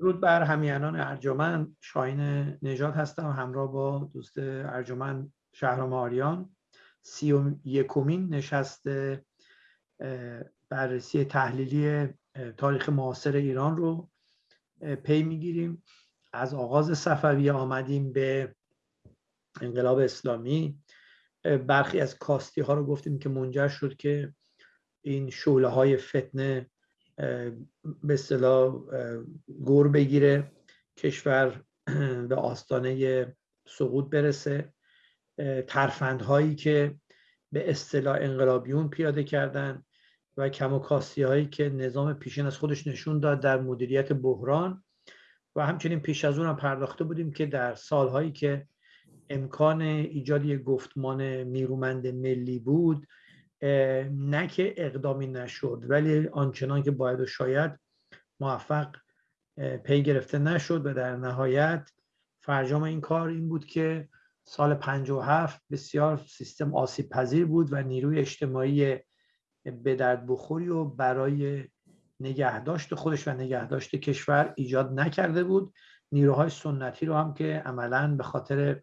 درود بر همیانان ارجمند. شاین نجات هستم همراه با دوست ارجمند شهرام آریان. سی و یکمین نشست بررسی تحلیلی تاریخ معاصر ایران رو پی می‌گیریم. از آغاز صفوی آمدیم به انقلاب اسلامی. برخی از کاستی ها رو گفتیم که منجر شد که این شعله های فتنه به اصطلاح گور بگیره کشور به آستانه سقوط برسه. ترفندهایی که به اصطلاح انقلابیون پیاده کردن و کم و هایی که نظام پیشین از خودش نشون داد در مدیریت بحران. و همچنین پیش از اون هم پرداخته بودیم که در سالهایی که امکان ایجاد یک گفتمان نیرومند ملی بود نه که اقدامی نشد ولی آنچنان که باید و شاید موفق پی گرفته نشد و در نهایت فرجام این کار این بود که سال 57 بسیار سیستم آسیب پذیر بود و نیروی اجتماعی به درد بخوری و برای نگهداشت خودش و نگهداشت کشور ایجاد نکرده بود. نیروهای سنتی رو هم که عملا به خاطر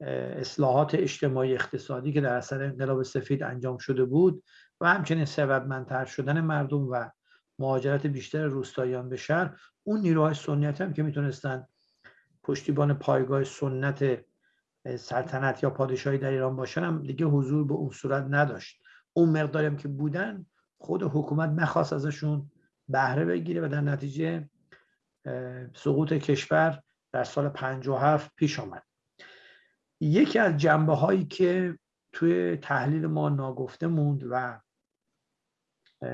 اصلاحات اجتماعی اقتصادی که در اثر انقلاب سفید انجام شده بود و همچنین سببمندتر شدن مردم و مهاجرت بیشتر روستاییان به شهر اون نیروهای سنتی هم که می‌تونستن پشتیبان پایگاه سنت سلطنت یا پادشاهی در ایران باشن هم دیگه حضور به اون صورت نداشت. اون مقداری هم که بودن خود حکومت نخواست ازشون بهره بگیره و در نتیجه سقوط کشور در سال 57 پیش آمد. یکی از جنبه هایی که توی تحلیل ما ناگفته موند و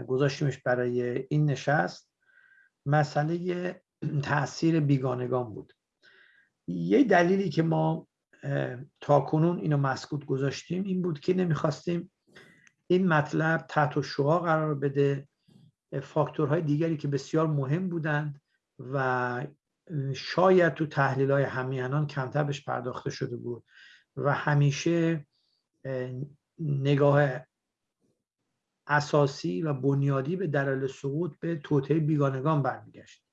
گذاشتیمش برای این نشست مسئله تاثیر بیگانگان بود. یه دلیلی که ما تا کنون اینو مسکوت گذاشتیم این بود که نمی‌خواستیم این مطلب تحت شعا قرار بده. فاکتورهای دیگری که بسیار مهم بودند و شاید تو تحلیل های همیانان کمتر بهش پرداخته شده بود و همیشه نگاه اساسی و بنیادی به دلایل سقوط به توطعه بیگانگان برمیگشت.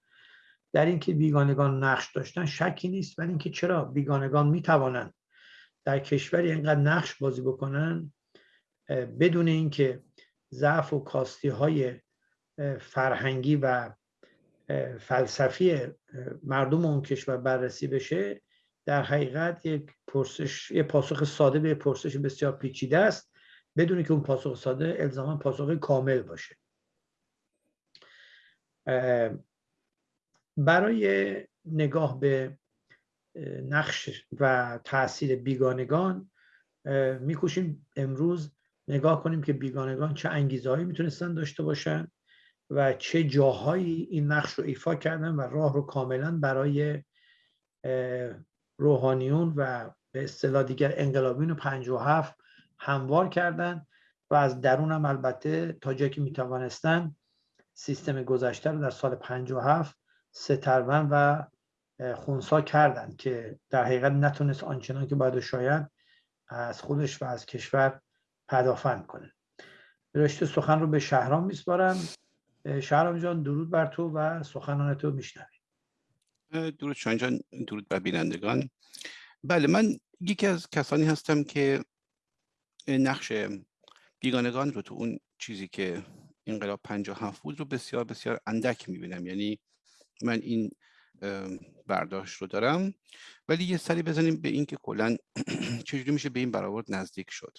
در اینکه بیگانگان نقش داشتن شکی نیست ولی اینکه چرا بیگانگان می‌توانند در کشوری اینقدر نقش بازی بکنن بدون اینکه ضعف و کاستی های فرهنگی و فلسفی مردم اون کشور بررسی بشه در حقیقت یک پرسش یک پاسخ ساده به پرسش بسیار پیچیده است بدون که اون پاسخ ساده الزاما پاسخ کامل باشه. برای نگاه به نقش و تاثیر بیگانگان میکوشیم امروز نگاه کنیم که بیگانگان چه انگیزهایی می‌تونستن داشته باشن. و چه جاهایی این نقش رو ایفا کردن و راه رو کاملا برای روحانیون و به اصطلاح دیگر انقلابیون 57 هموار کردن و از درون هم البته تا جایی که می‌توانستن سیستم گذشته رو در سال 57 سترون و خونسا کردند که در حقیقت نتونست آنچنان که باید شاید از خودش و از کشور پدافند کنه. رشته سخن رو به شهرام میسپارم. شهرام جان درود بر تو و سخنان تو میشنویم. درود شان جان درود بر بینندگان. بله من یکی از کسانی هستم که نقش بیگانگان رو تو اون چیزی که انقلاب 57 بود رو بسیار بسیار اندک می‌بینم. یعنی من این برداشت رو دارم. ولی یه سری بزنیم به این که کلا چجوری میشه به این برآورد نزدیک شد.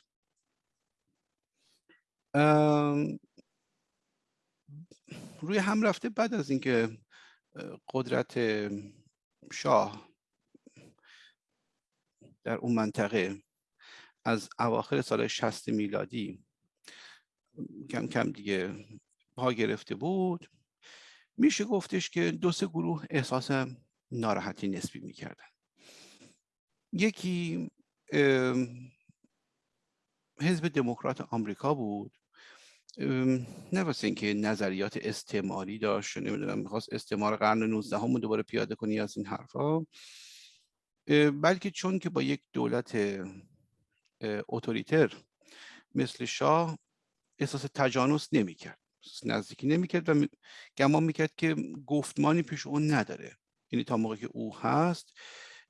روی هم رفته بعد از اینکه قدرت شاه در اون منطقه از اواخر سال 60 میلادی کم کم دیگه پا گرفته بود میشه گفتش که دو سه گروه احساس ناراحتی نسبی می‌کردن. یکی حزب دموکرات آمریکا بود. نه واسه اینکه نظریات استعماری داشت نمی‌دونم می‌خواست استعمار قرن 19 هم دوباره پیاده کنی از این حرفا. بلکه چون که با یک دولت اتوریتر مثل شاه احساس تجانس نمی‌کرد. نزدیکی نمی‌کرد و گمان می‌کرد که گفتمانی پیش اون نداره. یعنی تا موقعی که او هست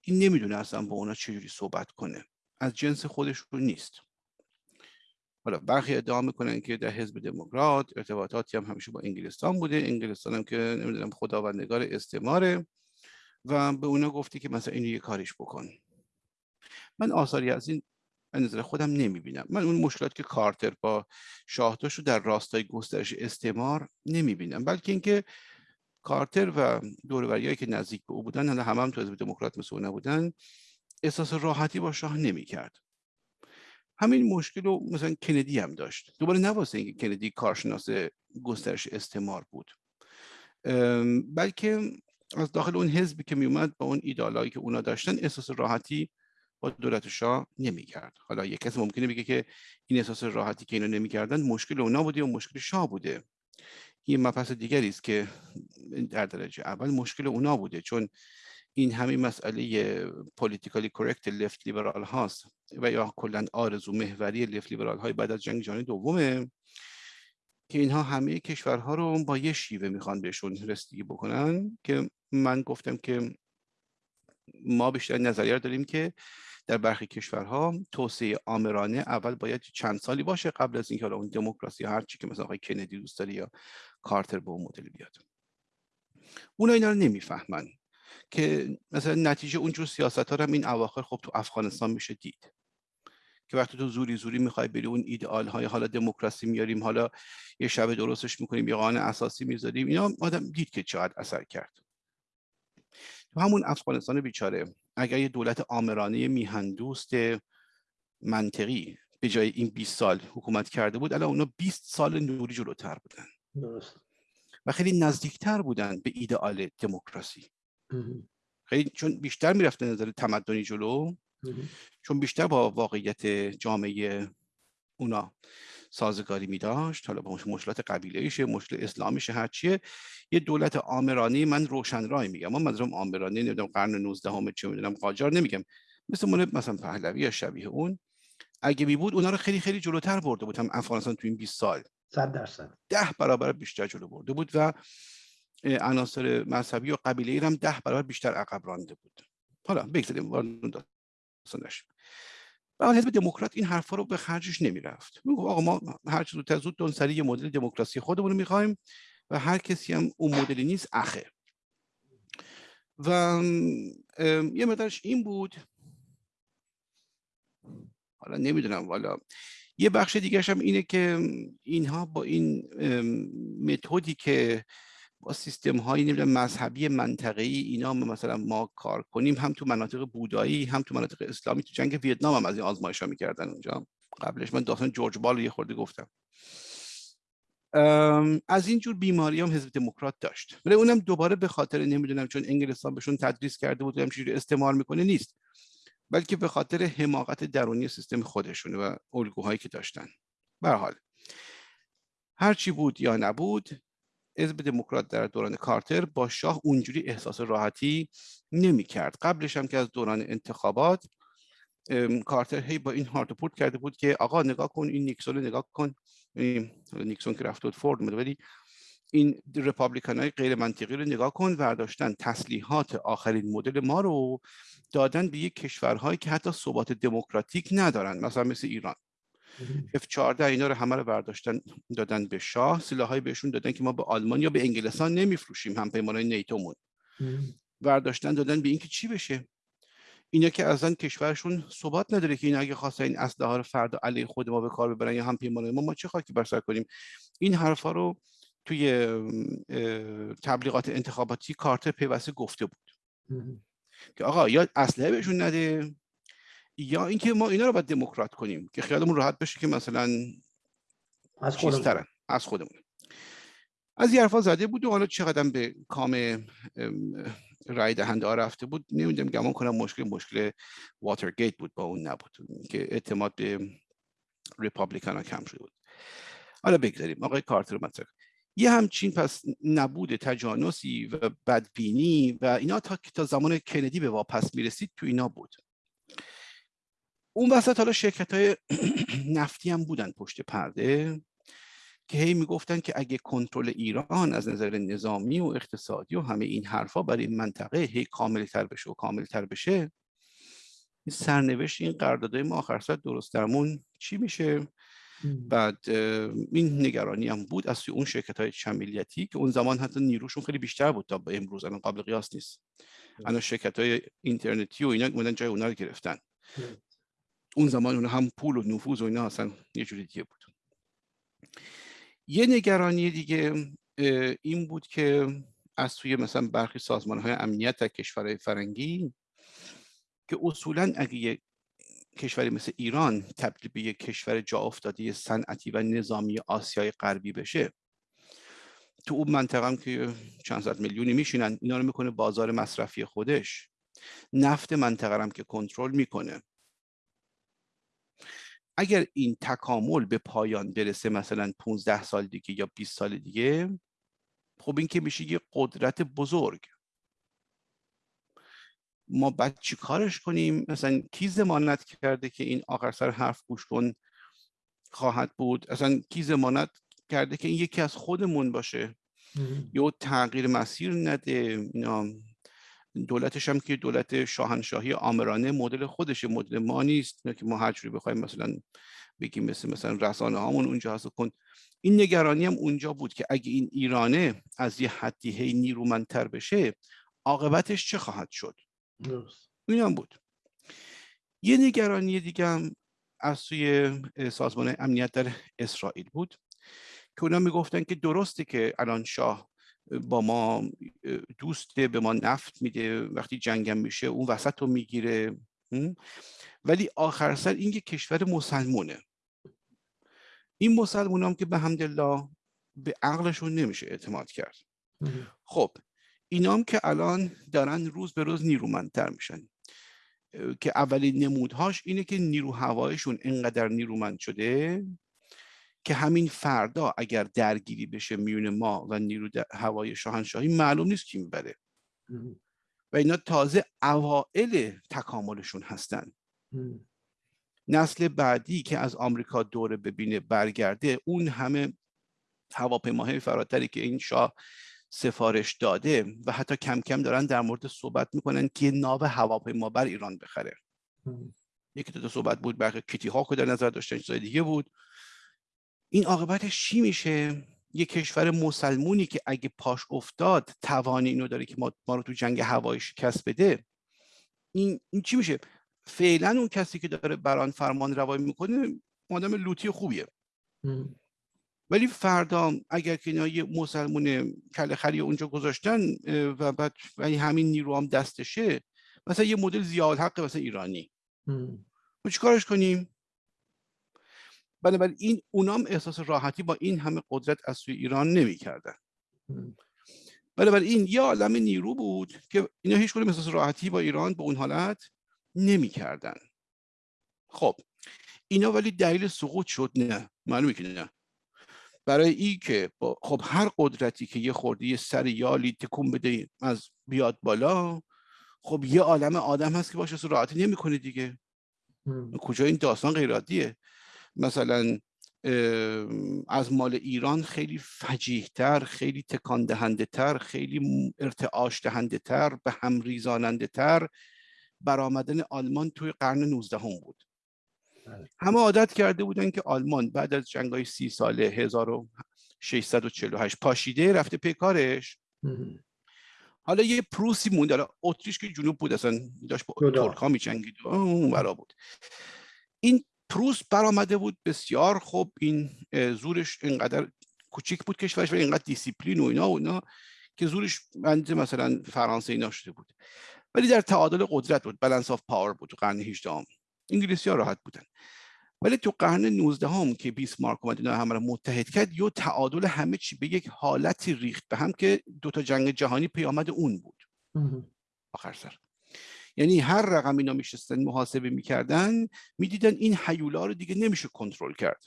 این نمی‌دونه اصلا با اونا چجوری صحبت کنه. از جنس خودشون نیست. حالا برخی ادعا می‌کنن که در حزب دموکرات ارتباطاتی هم همیشه با انگلستان بوده. انگلستان هم که نمی‌دونم خداوندگار استعماره و به اونا گفتی که مثلا اینو یه کاریش بکن. من آثاری از این نظر خودم نمی‌بینم. من اون مشکلات که کارتر با شاه رو در راستای گسترش استعمار نمی‌بینم. بلکه اینکه کارتر و دوروریایی که نزدیک به او بودن حالا هم, هم تو حزب دموکرات مثل نبودن احساس راحتی با شاه نمی‌کرد. همین مشکل رو مثلا کندی هم داشت. دوباره نواسه اینکه کندی کارشناس گسترش استعمار بود. بلکه از داخل اون حزبی که میومد با اون ایدالایی که اونا داشتن احساس راحتی با دولت شاه نمی‌کرد. حالا یک کسی ممکنه بگه که این احساس راحتی که اینا نمی‌کردن مشکل اونا بوده و مشکل شاه بوده. این مبحث دیگری است که در درجه اول مشکل اونا بوده. چون این همین مسئله پولیتیکالی کرکت لفت لیبرال هاست و یا کلا آرزو محوری لفت لیبرال های بعد از جنگ جهانی دومه که اینها همه کشورها رو با یه شیوه می‌خوان بهشون رسیدگی بکنن که من گفتم که ما بیشتر نظریه داریم که در برخی کشورها توسعه آمرانه اول باید چند سالی باشه قبل از اینکه اون دموکراسی هر چی که مثلا آقای کندی دوست داره یا کارتر به اون مدل بیاد. اونا اینا رو نمی‌فهمن. که مثلا نتیجه اونجور سیاست ها هم این اواخر خب تو افغانستان میشه دید. که وقتی تو زوری زوری می‌خوای بری اون ایدئال های حالا دموکراسی میاریم حالا یه شب درستش می‌کنیم یه قانون اساسی می‌ذاریم اینا آدم دید که چقدر اثر کرد. تو همون افغانستان بیچاره اگر یه دولت آمرانه میهندوست منطقی به جای این 20 سال حکومت کرده بود الان اونا 20 سال نوری جلوتر بودن. درست. و خیلی نزدیکتر بودن به ایدئال دموکراسی. خیلی چون بیشتر می‌رفته نظر تمدنی جلو چون بیشتر با واقعیت جامعه اونا سازگاری می داشت حالا با مشکلات قبیله ایشه مشکل اسلامیش هرچیه یه دولت آمرانی من روشن رای میگم من منظورم آمرانی نمی‌دونم قرن 19 همه چه می‌دونم قاجار نمیگم. مثل مونه مثلا پهلوی یا شبیه اون اگه بی بود اونا رو خیلی خیلی جلوتر برده بود. هم افغانستان تو این 20 سال. 100 درصد. ده برابر بیشتر جلو برده بود و عناصر مذهبی و قبیله ای هم ده برابر بیشتر عقب رانده بود. حالا بگذاریم وارد داستانش و حزب دموکرات این حرفا رو به خرجش نمی‌رفت. می‌گفت آقا ما هر چه زودتر زود اون سری یه مدل دموکراسی خودمون می‌خوایم و هر کسی هم اون مدلی نیست اخه و یه مقدارش این بود. حالا نمی‌دونم والا. یه بخش دیگرش هم اینه که اینها با این متدی که با سیستم های نمی‌دونم مذهبی منطقه ای اینا مثلا ما کار کنیم هم تو مناطق بودایی هم تو مناطق اسلامی تو جنگ ویتنام هم از این آزمایش ها می‌کردن اونجا قبلش من داستان جورج بال یه خورده گفتم. از این جور بیماری هم حزب دموکرات داشت. ولی اونم دوباره به خاطر نمی‌دونم چون انگلستان بهشون تدریس کرده بود چجوری استعمار می‌کنه نیست. بلکه به خاطر حماقت درونی سیستم خودشونه و الگوهایی که داشتن. به حال هرچی بود یا نبود حزب دموکرات در دوران کارتر با شاه اونجوری احساس راحتی نمی کرد قبلش هم که از دوران انتخابات کارتر هی با این هارت پورت کرده بود که آقا نگاه کن این نیکسون نگاه کن. نیکسون که رفت فورد ولی این Republican های غیر منطقی رو نگاه کن. ورداشتن تسلیحات آخرین مدل ما رو دادن به یک کشورهایی که حتی ثبات دموکراتیک ندارن مثلا مثل ایران. F14 اینا رو همه رو برداشتن دادن به شاه. سلاحایی بهشون دادن که ما به آلمان یا به انگلستان نمیفروشیم هم پیمانای نیتومون برداشتن دادن به اینکه چی بشه؟ اینا که اصلا کشورشون ثبات نداره که این اگه خواستن این اسلحه رو فردا علیه خود ما به کار ببرن یا هم پیمانای ما ما چه خاکی بر سر کنیم؟ این حرفا رو توی تبلیغات انتخاباتی کارتر پیوسته گفته بود. که آقا یا اسلحه بهشون نده یا اینکه ما اینا رو باید دموکرات کنیم که خیالمون راحت بشه که مثلا از خودمون. از خودمون. از این حرفا زده بود و حالا چقدر به کام رای دهنده ها رفته بود نمی‌دونم گمان کنم مشکل مشکل واترگیت بود با اون نبود که اعتماد به Republican ها کم شده بود. حالا بگذاریم. آقای کارتر مطرح یه همچین پس نبود تجانسی و بدبینی و اینا تا تا زمان کندی به واپس می‌رسید تو اینا بود. اون وسط حالا شرکت های نفتی هم بودن پشت پرده که هی می‌گفتن که اگه کنترل ایران از نظر نظامی و اقتصادی و همه این حرفا برای این منطقه هی کامل تر بشه و کامل تر بشه این سرنوشت این قراردادهای ما آخر سر درست درمون چی میشه؟ بعد این نگرانی هم بود از اون شرکت های چمیلیتی که اون زمان حتی نیروشون خیلی بیشتر بود تا به امروز الان قابل قیاس نیست. الان شرکت های اینترنتی و اینا اومدن جای اونا رو گرفتن. اون زمان اون هم پول و نفوذ و اینا اصلا یه جوری دیگه بود. یه نگرانی دیگه این بود که از توی مثلا برخی سازمان های امنیت در کشورهای فرنگی که اصولا اگه یه کشوری مثل ایران تبدیل به یک کشور جا افتاده صنعتی و نظامی آسیای غربی بشه تو اون منطقه هم که چند صد میلیونی میشینن اینا رو می‌کنه بازار مصرفی خودش. نفت منطقه هم که کنترل می‌کنه. اگر این تکامل به پایان برسه مثلا 15 سال دیگه یا 20 سال دیگه خب این که میشه یه قدرت بزرگ. ما بعد چی کارش کنیم؟ مثلا کی زمانت کرده که این آخر سر حرف گوش کن خواهد بود؟ اصلا کی زمانت کرده که این یکی از خودمون باشه؟ یا تغییر مسیر نده اینا. دولتش هم که دولت شاهنشاهی آمرانه مدل خودشه مدل ما نیست. که ما هر جوری بخوایم مثلا بگیم مثل مثلا رسانه هامون اونجا هست کن. این نگرانی هم اونجا بود که اگه این ایرانه از یه حدی هی نیرومندتر بشه عاقبتش چه خواهد شد؟ این هم بود. یه نگرانی دیگه هم از سوی سازمان امنیت در اسرائیل بود که اونا می‌گفتن که درسته که الان شاه با ما دوسته به ما نفت میده وقتی جنگم میشه اون وسط رو می‌گیره ولی آخر سر این یک کشور مسلمونه. این مسلمان هم که به حمدالله به عقلشون نمیشه اعتماد کرد. خب اینا هم که الان دارن روز به روز نیرومندتر میشن. که اولین نمودهاش اینه که نیرو هوایشون انقدر نیرومند شده که همین فردا اگر درگیری بشه میون ما و نیرو هوای شاهنشاهی معلوم نیست کی می‌بره. و اینا تازه اوائل تکاملشون هستن. نسل بعدی که از آمریکا دوره ببینه برگرده اون همه هواپیماهای فراتری که این شاه سفارش داده و حتی کم کم دارن در مورد صحبت می‌کنن که ناو هواپیما بر ایران بخره. یکی دو صحبت بود برخی کیتی ها که در نظر داشتن چیزای دیگه بود. این عاقبتش چی میشه؟ یه کشور مسلمونی که اگه پاش افتاد توان اینو داره که ما, ما رو تو جنگ هوایی شکست بده. این, این چی میشه؟ فعلا اون کسی که داره بران فرمان روایی می‌کنه آدم لوتی خوبیه. ولی فردا اگر که اینا یه مسلمون کل خری اونجا گذاشتن و بعد ولی همین نیرو هم دستشه مثلا یه مدل زیاد حق مثلا ایرانی. ما چیکارش کنیم؟ بنابراین این اونام احساس راحتی با این همه قدرت از سوی ایران نمی‌کردن. بنابراین یه عالم نیرو بود که اینا هیچ کنیم احساس راحتی با ایران به اون حالت نمی‌کردن. خب اینا ولی دلیل سقوط شد نه. معلومه که نه. برای این که با خب هر قدرتی که یه خورده یه سر یالی تکون بده از بیاد بالا خب یه عالم آدم هست که باشه راحتی نمی‌کنه دیگه. کجا این داستان غیرادیه مثلا از مال ایران خیلی فجیحتر خیلی تکان دهنده تر خیلی ارتعاش دهنده تر به هم ریزاننده تر برآمدن آلمان توی قرن 19 هم بود. بله. همه عادت کرده بودن که آلمان بعد از جنگ های سی ساله 1648 پاشیده رفته پیکارش حالا یه پروسی مونده اتریش که جنوب بود اصلا داشت با ترک ها می جنگید اون بود. این پروس برآمده بود. بسیار خوب. این زورش اینقدر کوچیک بود کشورش و اینقدر دیسیپلین و اینا و اینا که زورش بنده مثلا فرانسه اینا شده بود. ولی در تعادل قدرت بود. balance of power بود. تو قرن 18 هم انگلیسی ها راحت بودن. ولی تو قرن 19 هم که بیسمارک اومد اینا همه رو متحد کرد یه تعادل همه چی به یک حالتی ریخت به هم که دو تا جنگ جهانی پیامد اون بود. آخر سر. یعنی هر رقم اینا میشستن محاسبه می‌کردن می‌دیدن این هیولا رو دیگه نمیشه کنترل کرد.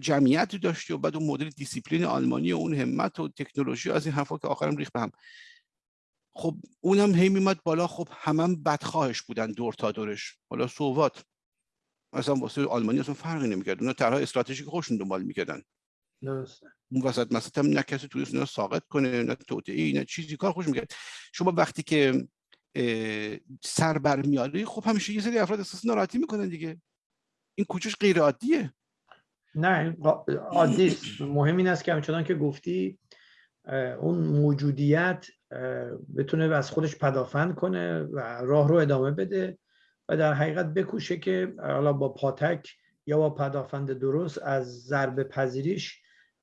جمعیت داشتی و بعد اون مدل دیسیپلین آلمانی و اون همت و تکنولوژی از این حرفا که آخرم ریخت به هم. خب اونم هی میمد بالا. خب همم بدخواهش بودن دور تا دورش. حالا ثبات اصلا واسه آلمانی اصلا فرقی نمی‌کرد. اونا طرح استراتژیک خودشون دنبال می‌کردن. درسته. اون وسط مثلا نه کسی توریست نه ساقط کنه نه توطئه نه چیزی. کار خوش می‌کرد. شما وقتی که سر برمیاری خب همیشه یه سری افراد احساس ناراحتی می‌کنن دیگه. این کوچش غیر عادیه. نه عادی مهم این است که همچنان که گفتی اون موجودیت بتونه از خودش پدافند کنه و راه رو ادامه بده و در حقیقت بکوشه که حالا با پاتک یا با پدافند درست از ضربه پذیریش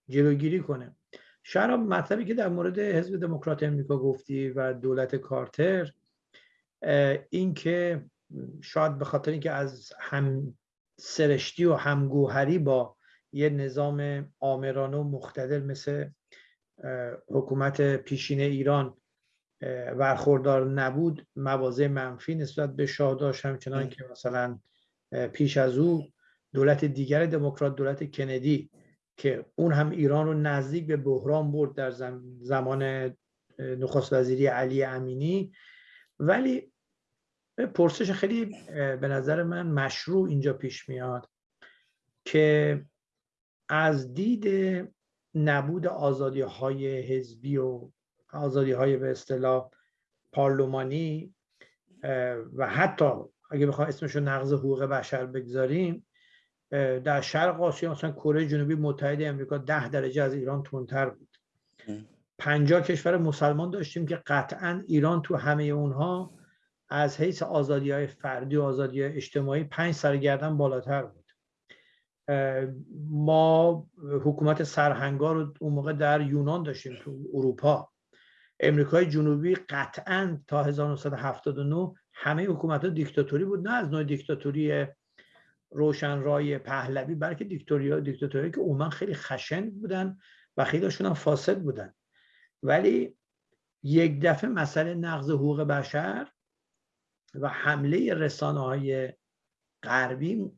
جلوگیری کنه. شراب مطلبی که در مورد حزب دموکرات امریکا گفتی و دولت کارتر این که شاید به خاطر اینکه از هم سرشتی و همگوهری با یه نظام آمرانه و مختدر مثل حکومت پیشین ایران برخوردار نبود مواضع منفی نسبت به شاه داشت. همچنان که مثلا پیش از او دولت دیگر دموکرات دولت کندی که اون هم ایران رو نزدیک به بحران برد در زمان نخست وزیری علی امینی. ولی پرسش خیلی به نظر من مشروع اینجا پیش میاد که از دید نبود آزادی های حزبی و آزادی های به اصطلاح پارلمانی و حتی اگه بخوام اسمشو نقض حقوق بشر بگذاریم در شرق آسیا مثلا کره جنوبی متحد امریکا ده درجه از ایران تندتر بود. پنجاه کشور مسلمان داشتیم که قطعا ایران تو همه اونها از حیث آزادی های فردی و آزادی های اجتماعی پنج سرگردن بالاتر بود. ما حکومت سرهنگار رو اون موقع در یونان داشتیم تو اروپا. امریکای جنوبی قطعا تا 1979 همه حکومت ها دیکتاتوری بود نه از نوع دیکتاتوری روشن رای پهلوی بلکه دیکتاتوری دیکتاتوری که عموما خیلی خشن بودن و خیلیشون هم فاسد بودن. ولی یک دفعه مسئله نقض حقوق بشر و حمله رسانه های غربی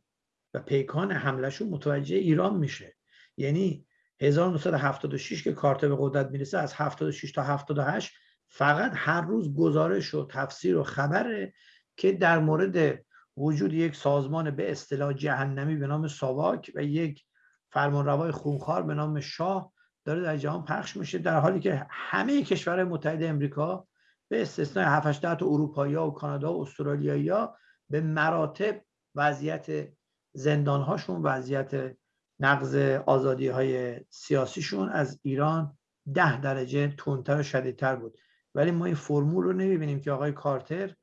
و پیکان حملهشون متوجه ایران میشه. یعنی 1976 که کارت به قدرت می‌رسه از 76 تا 78 فقط هر روز گزارش و تفسیر و خبره که در مورد وجود یک سازمان به اصطلاح جهنمی به نام ساواک و یک فرمانروای خونخوار به نام شاه داره در جهان پخش میشه در حالی که همه کشورهای متحد امریکا به استثنای 7 تا اروپایی و کانادا و استرالیایی به مراتب وضعیت زندانهاشون وضعیت نقض آزادی های سیاسیشون از ایران ده درجه تندتر و شدیدتر بود. ولی ما این فرمول رو نمی‌بینیم که آقای کارتر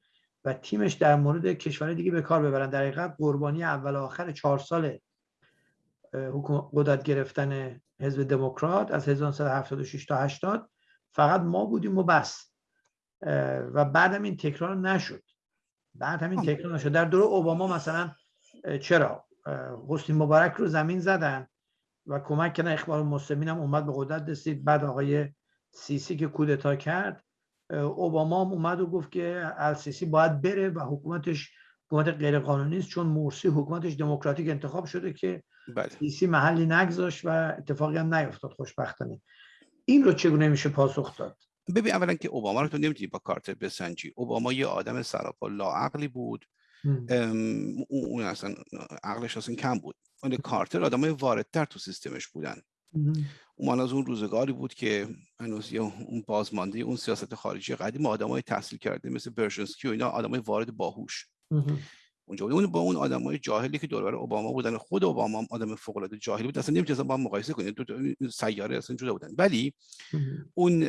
و تیمش در مورد کشور دیگه به کار ببرن. در حقیقت قربانی اول آخر چهار سال قدرت گرفتن حزب دموکرات از 1976 تا 80 فقط ما بودیم و بس. و بعدم این تکرار نشد. بعد همین تکرار نشد. در دوره اوباما مثلا چرا؟ حسنی مبارک رو زمین زدن و کمک کردن. اخبار مسلمین هم اومد به قدرت رسید. بعد آقای سیسی که کودتا کرد اوباما هم اومد و گفت که السیسی باید بره و حکومتش حکومت غیر قانونی است چون مرسی حکومتش دموکراتیک انتخاب شده که بله. سیسی محلی نگذاشت و اتفاقی هم نیفتاد خوشبختانه. این رو چگونه میشه پاسخ داد؟ ببین اولا که اوباما رو تو نمی‌تونی با کارتر بسنجی. اوباما یه آدم سراپا لاعقلی بود. اون اصلا عقلش اصلا کم بود. ولی کارتر آدمای واردتر تو سیستمش بودن. اون از اون روزگاری بود که هنوز اون بازمانده اون سیاست خارجی قدیم آدمای تحصیل کرده مثل برشنسکی و اینا آدمای وارد باهوش. اونجا اون با اون آدمای جاهلی که دور اوباما بودن. خود اوباما هم آدم فوق العاده جاهلی بود. اصلا نمی‌تونستن با هم مقایسه کنید دو سیاره اصلا جدا بودن. ولی اون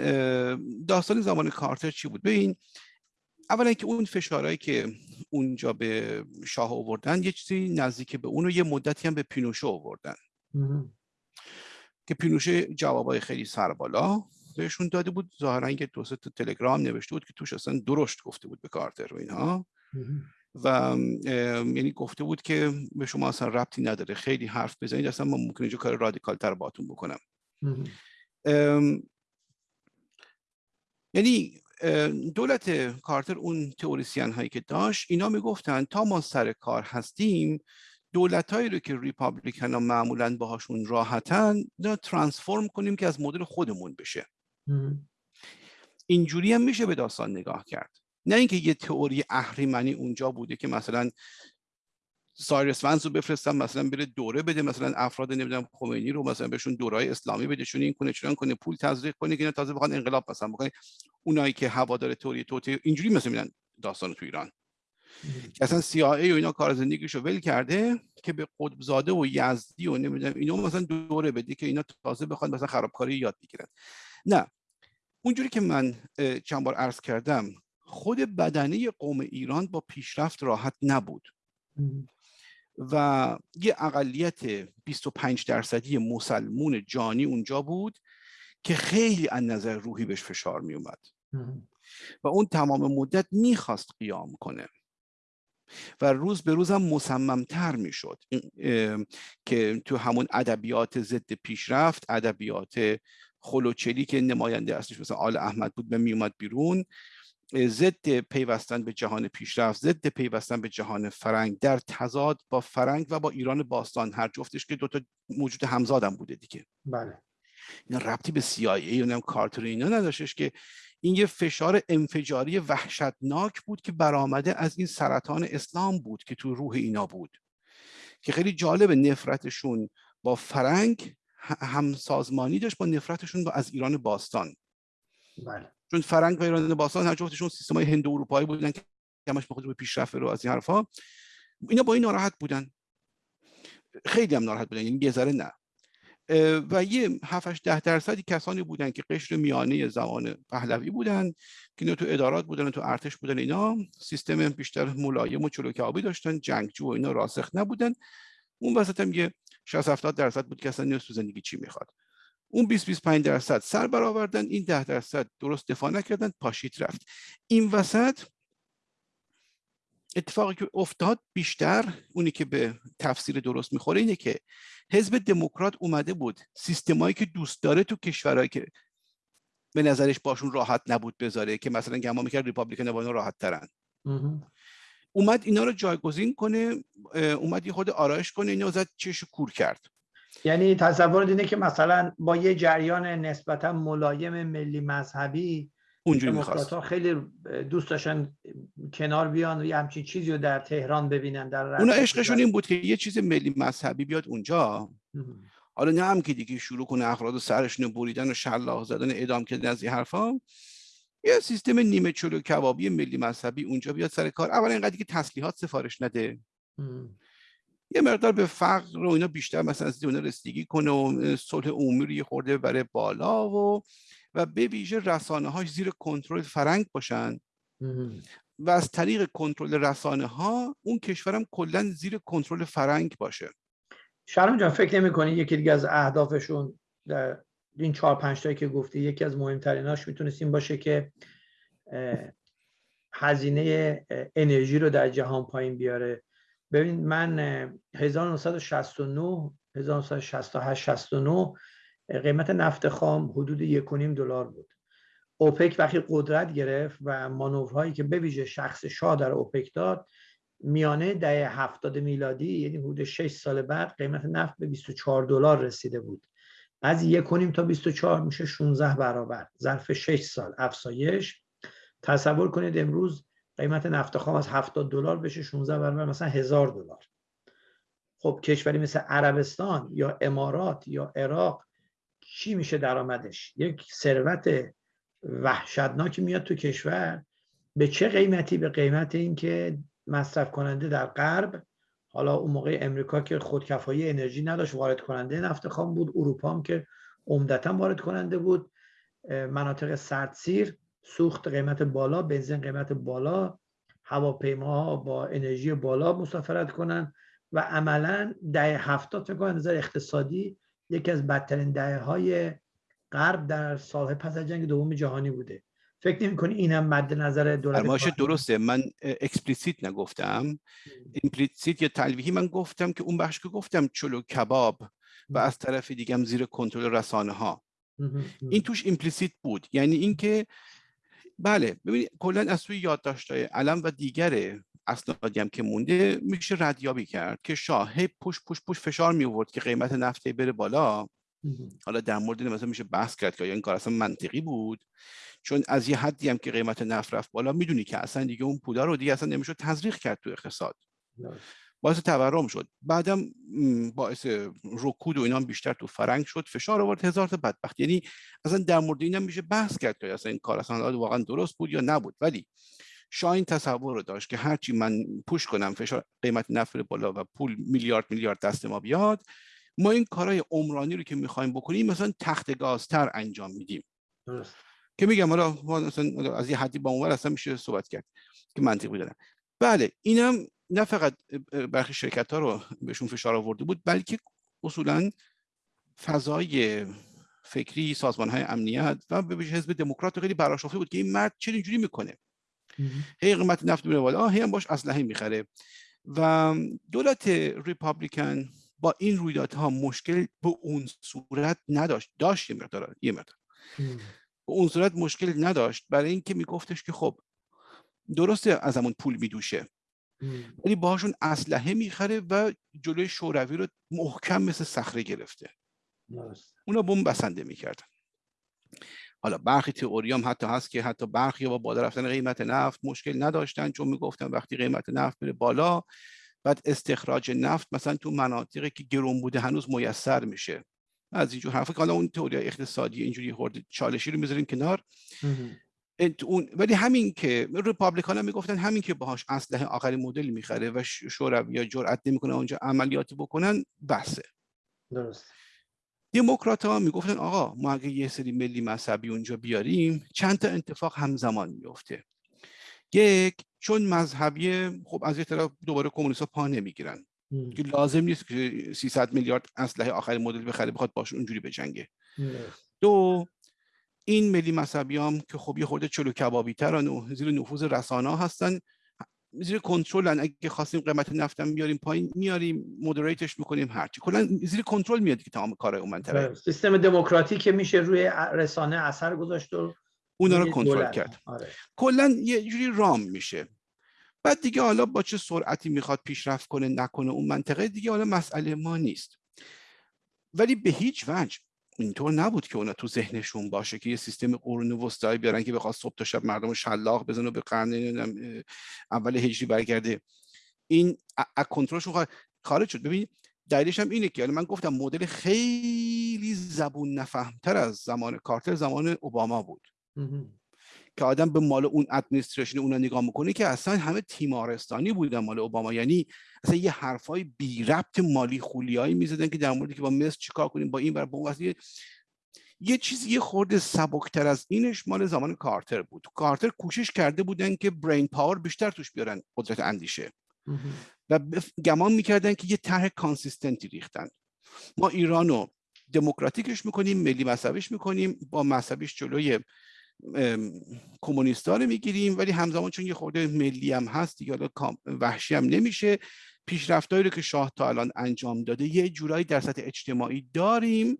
داستان زمان کارتر چی بود؟ ببین اولا که اون فشارهایی که اونجا به شاه آوردن یه چیزی نزدیک به اون و یه مدتی هم به پینوشه آوردن. که پینوشه جوابای خیلی سربالا بهشون داده بود. ظاهرا یه دو تو تلگرام نوشته بود که توش اصلا درشت گفته بود به کارتر و اینها. و یعنی گفته بود که به شما اصلا ربطی نداره. خیلی حرف بزنید اصلا من ممکنه اینجا کار رادیکال تر باتون بکنم یعنی دولت کارتر اون تئوریسین هایی که داشت اینا می‌گفتن تا ما سر کار هستیم دولت هایی رو که ریپابلیکن ها معمولا باهاشون راحتن ترانسفورم کنیم که از مدل خودمون بشه. اینجوری هم میشه به داستان نگاه کرد. نه اینکه یه تئوری اهریمنی اونجا بوده که مثلا سایرس ونز رو بفرستم مثلا بره دوره بده مثلا افراد نمی‌دونم خمینی رو مثلا بهشون دورای اسلامی بده چون این کنه چون کنه پول تزریق کنه که اینا تازه بخوان انقلاب مثلا بکنه اونایی که هوادار توری توتی اینجوری مثلا میدن داستان تو ایران. که اصلا CIA و اینا کار زندگیشو ول کرده که به قطبزاده و یزدی و نمی‌دونم اینا مثلا دوره بده که اینا تازه بخوان مثلا خرابکاری یاد بگیرن. نه. اونجوری که من چند بار عرض کردم خود بدنه قوم ایران با پیشرفت راحت نبود. و یه اقلیت 25 درصدی مسلمون جانی اونجا بود که خیلی از نظر روحی بهش فشار می اومد. و اون تمام مدت می‌خواست قیام کنه. و روز به روزم مصممتر می‌شد که تو همون ادبیات ضد پیشرفت ادبیات خلوچلی که نماینده اصلیش مثلا آل احمد بود به میومد بیرون. ضد پیوستن به جهان پیشرفت ضد پیوستن به جهان فرنگ. در تضاد با فرنگ و با ایران باستان. هر جفتش که دوتا موجود همزادم بوده دیگه. بله. اینا ربطی به CIA و کارتر اینا نداشتش که این یه فشار انفجاری وحشتناک بود که برآمده از این سرطان اسلام بود که تو روح اینا بود. که خیلی جالب نفرتشون با فرنگ همسازمانی داشت با نفرتشون با از ایران باستان. بله. چون فرنگ و ایران باستان هر جفتشون سیستم های هندو اروپایی بودن که همش به پیشرفت رو از این حرفا اینا با این ناراحت بودن. خیلی هم ناراحت بودن یعنی یه نه. و یه 7 ده درصدی کسانی بودن که قشر میانه زمان پهلوی بودن که تو ادارات بودن تو ارتش بودن اینا سیستم بیشتر ملایم و چلوکابی داشتن جنگجو و اینا راسخ نبودن. اون وسط هم یه 60 70 درصد بود که اصلا نیست تو زندگی چی می‌خواد. اون 20 25 درصد سر برآوردن این 10 درصد درست دفاع نکردن پاشیت رفت. این وسط اتفاقی که افتاد بیشتر اونی که به تفسیر درست می‌خوره اینه که حزب دموکرات اومده بود سیستمایی که دوست داره تو کشورهایی که به نظرش باشون راحت نبود بذاره که مثلا گمان می‌کرد ریپابلیکن با راحت ترن. اومد اینا رو جایگزین کنه اومد یه خود آرایش کنه اینو زد چش کور کرد. یعنی تصور اینه که مثلا با یه جریان نسبتا ملایم ملی مذهبی اونجوری می‌خواست. خیلی دوست داشتن کنار بیان و یه همچین چیزی رو در تهران ببینن در اونا عشقشون این بود که یه چیز ملی مذهبی بیاد اونجا. حالا نه هم که دیگه شروع کنه افراد سرشون بریدن و شلاق زدن اعدام کردن از این حرفا. یه سیستم نیمه چلو کبابی ملی مذهبی اونجا بیاد سر کار. اولا اینقدر که تسلیحات سفارش نده. یه مقدار به فقر رو اینا بیشتر مثلا از اون رسیدگی کنه و صلح عمومی رو خورده برای بالا و و به ویژه رسانه هاش زیر کنترل فرنگ باشن. و از طریق کنترل رسانه ها اون کشورم کلا زیر کنترل فرنگ باشه. شرم جان فکر نمی کنی یکی دیگه از اهدافشون در این چهار پنج تایی که گفتی یکی از مهمتریناش می‌تونست این باشه که هزینه انرژی رو در جهان پایین بیاره؟ ببین من 1969 1968 69 قیمت نفت خام حدود یک دلار بود. اوپک وقتی قدرت گرفت و مانورهایی که به ویژه شخص شاه در اوپک داد میانه دهه هفتاد میلادی یعنی حدود 6 سال بعد قیمت نفت به 24 دلار رسیده بود. از یک تا 24 میشه 16 برابر ظرف 6 سال. افزایش. تصور کنید امروز قیمت نفت خام از 70 دلار بشه 16 برابر مثلا هزار دلار. خب کشوری مثل عربستان یا امارات یا عراق چی میشه درآمدش؟ یک ثروت وحشتناکی میاد تو کشور. به چه قیمتی؟ به قیمت اینکه مصرف کننده در غرب حالا اون موقع امریکا که خودکفایی انرژی نداشت وارد کننده نفت خام بود. اروپا هم که عمدتا وارد کننده بود. مناطق سردسیر سوخت قیمت بالا بنزین قیمت بالا هواپیماها با انرژی بالا مسافرت کنن و عملا دهه هفتاد فکر نظر اقتصادی یکی از بدترین دهه های غرب در سالهای پس از جنگ دوم جهانی بوده. فکر نمی کنی این هم مد نظر دولت درسته. من explicit نگفتم. implicit یا تلویحی من گفتم که اون بخش که گفتم چلو کباب و از طرف دیگه زیر کنترل رسانه ها این توش implicit بود. یعنی اینکه بله ببینید کلا از سوی یادداشت‌های علم و دیگر اسنادی هم که مونده میشه ردیابی کرد که شاه هی پوش پوش پوش فشار می آورد که قیمت نفت بره بالا. حالا در مورد مثلا میشه بحث کرد که این کار اصلا منطقی بود؟ چون از یه حدی هم که قیمت نفت رفت بالا می‌دونی که اصلا دیگه اون پولا رو دیگه اصلا نمیشه تزریق کرد تو اقتصاد. باعث تورم شد. بعدم باعث رکود و اینا بیشتر تو فرنگ شد. فشار آورد. هزار تا بدبخت. یعنی اصلا در مورد اینم میشه بحث کرد که اصلا این کار اصلا واقعا درست بود یا نبود. ولی شاین تصور رو داشت که هرچی من پوش کنم فشار قیمت نفت بالا و پول میلیارد میلیارد دست ما بیاد ما این کارهای عمرانی رو که می‌خوایم بکنیم مثلا تخت گازتر انجام میدیم. که میگم حالا مثلا از یه حدی با اونور اصلا میشه صحبت کرد که منطقی دارم بله اینم نه فقط برخی شرکت ها رو بهشون فشار آورده بود بلکه اصولا فضای فکری سازمان های امنیت و به حزب دموکرات خیلی براشفته بود که این مرد چه اینجوری می‌کنه. هی قیمت نفت میره بالا هی هم باش اسلحه می‌خره. و دولت ریپابلیکن با این رویدادها مشکل به اون صورت نداشت. داشت یه مقدار یه مقدار. به اون صورت مشکل نداشت. برای اینکه میگفتش که خب درسته از همون پول میدوشه. ولی باهاشون اسلحه می‌خره و جلوی شوروی رو محکم مثل صخره گرفته. اونا بمب بسنده می‌کردن. حالا برخی تئوری هم حتی هست که حتی برخی با بالا رفتن قیمت نفت مشکل نداشتن چون می‌گفتن وقتی قیمت نفت بره بالا بعد استخراج نفت مثلا تو مناطقی که گرون بوده هنوز میسر میشه. از اینجور حرفا که حالا اون تئوری اقتصادی اینجوری خورده چالشی رو می‌ذاریم کنار. اون ولی همین که رپابلیکان هم می‌گفتن همین که باهاش اسلحه آخرین مدل می‌خره و شوروی یا جرأت نمی‌کنه اونجا عملیات بکنن بسه. درست. دموکرات ها می‌گفتن آقا ما اگه یه سری ملی مذهبی اونجا بیاریم چند تا اتفاق همزمان میفته یک چون مذهبی خب از یه طرف دوباره کمونیست ها پا نمی‌گیرن. که لازم نیست که 300 میلیارد اسلحه آخرین مدل بخره بخواد باش اونجوری بجنگه. دو این ملی مذهبی هم که خب یه خورده چلو کبابی ترن و زیر نفوذ رسانه هستن زیر کنترل اگه خواستیم قیمت نفتم بیاریم پایین میاریم مدریتش می‌کنیم هرچی کلا زیر کنترل میاد که تمام کارهای اون منطقه. بله. سیستم دموکراتی که میشه روی رسانه اثر گذاشت و اونا رو کنترل کرد. آره. کلا یه جوری رام میشه. بعد دیگه حالا با چه سرعتی می‌خواد پیشرفت کنه نکنه اون منطقه دیگه حالا مسئله ما نیست. ولی به هیچ وجه اینطور نبود که اونا تو ذهنشون باشه که یه سیستم قرون وسطایی بیارن که بخواد صبح تا شب مردم شلاق بزنه و به قرن اول هجری برگرده. این از کنترلشون خارج شد. ببین دلیلش هم اینه که من گفتم مدل خیلی زبون نفهمتر از زمان کارتر زمان اوباما بود. که آدم به مال اون ادمنستریشن اون نگاه می‌کنه که اصلا همه تیمارستانی بودن مال اوباما. یعنی اصلا یه حرفای بی ربط مالی خولیایی می‌زدن که در موردی که با مصر چیکار کنیم با این بر با اون یه چیزی یه خورده سبکتر از اینش مال زمان کارتر بود. کارتر کوشش کرده بودن که brain power بیشتر توش بیارن قدرت اندیشه. و گمان می‌کردن که یه طرح consistent ی ریختن. ما ایرانو دموکراتیکش می‌کنیم ملی مذهبیش می‌کنیم با مذهبیش جلوی کمونیستا رو می‌گیریم ولی همزمان چون یه خورده ملی هم هست دیگه وحشی هم نمیشه. پیشرفتایی رو که شاه تا الان انجام داده یه جورایی در سطح اجتماعی داریم.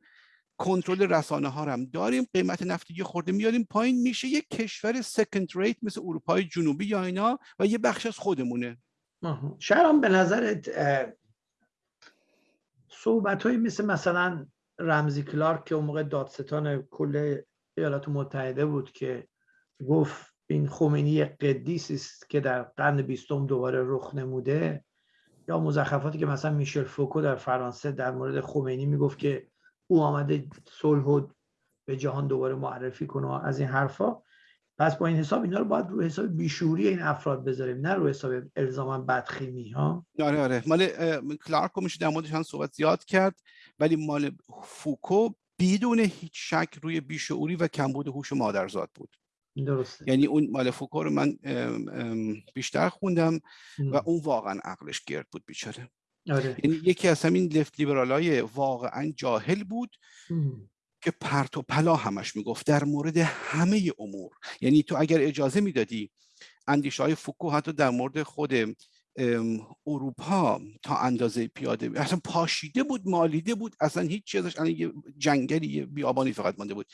کنترل رسانه ها هم داریم. قیمت نفت یه خورده میاریم پایین. میشه یه کشور سکند ریت مثل اروپای جنوبی یا اینا و یه بخش از خودمونه. شهرام به نظرت صحبت مثل مثلا رمزی کلارک که اون موقع دادستان کل ایالات متحده بود که گفت این خمینی قدیس است که در قرن بیستم دوباره رخ نموده یا مزخرفاتی که مثلا میشل فوکو در فرانسه در مورد خمینی می‌گفت که او آمده صلح به جهان دوباره معرفی کنه از این حرفا. پس با این حساب اینا رو باید رو حساب بیشوری این افراد بذاریم نه رو حساب الزاما بدخیمی ها؟ آره آره. مال کلارک میشه در موردش صحبت زیاد کرد ولی مال فوکو بدون هیچ شک روی بیشعوری و کمبود هوش مادرزاد بود. درسته. یعنی اون مال فوکو رو من بیشتر خوندم و اون واقعا عقلش گرد بود بیچاره. آره. یعنی یکی از همین لفت لیبرال های واقعا جاهل بود که پرت و پلا همش می‌گفت در مورد همه امور. یعنی تو اگر اجازه می‌دادی اندیشه های فوکو حتی در مورد خود اروپا تا اندازه پیاده اصلا پاشیده بود مالیده بود اصلا هیچ چیزش الان یه جنگلی یه بیابانی فقط مانده بود.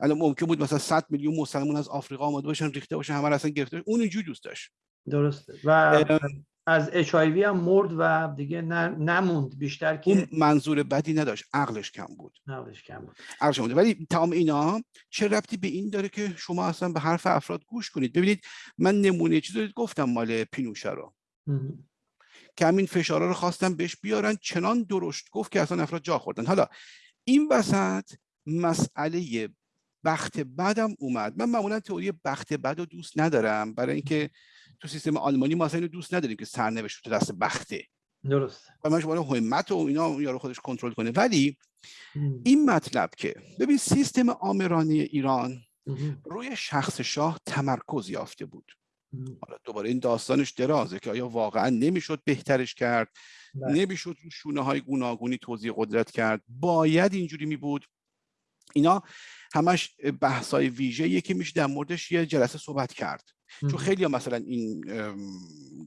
الان ممکن بود مثلا 100 میلیون مسلمان از آفریقا آمده باشن ریخته باشن همه اصلا گرفته اون اینجوری دوست داشت. درسته. و از اچ هم مرد و دیگه نموند. بیشتر که اون منظور بدی نداشت. عقلش کم بود. عقلش کم بود. عقلش بود. ولی تمام اینا چه ربطی به این داره که شما اصلا به حرف افراد گوش کنید؟ ببینید من نمونه چیزی گفتم مال پینوشه رو. که همین فشارها رو خواستن بهش بیارن چنان درشت گفت که اصلا افراد جا خوردن. حالا این وسط مسئله بخت بدم اومد. من معمولا تئوری بخت بد رو دوست ندارم. برای اینکه تو سیستم آلمانی ما اصلا اینو دوست نداریم که سرنوشت تو دست بخته. درست. و من شما همت و اینا یارو خودش کنترل کنه. ولی این مطلب که ببین سیستم آمرانی ایران روی شخص شاه تمرکز یافته بود. حالا دوباره این داستانش درازه که آیا واقعا نمی‌شد بهترش کرد. نمی‌شد رو شونه های گوناگونی توضیح قدرت کرد؟ باید اینجوری می بود اینا همش بحثای ویژه که میشه در موردش یه جلسه صحبت کرد. چون خیلی ها مثلا این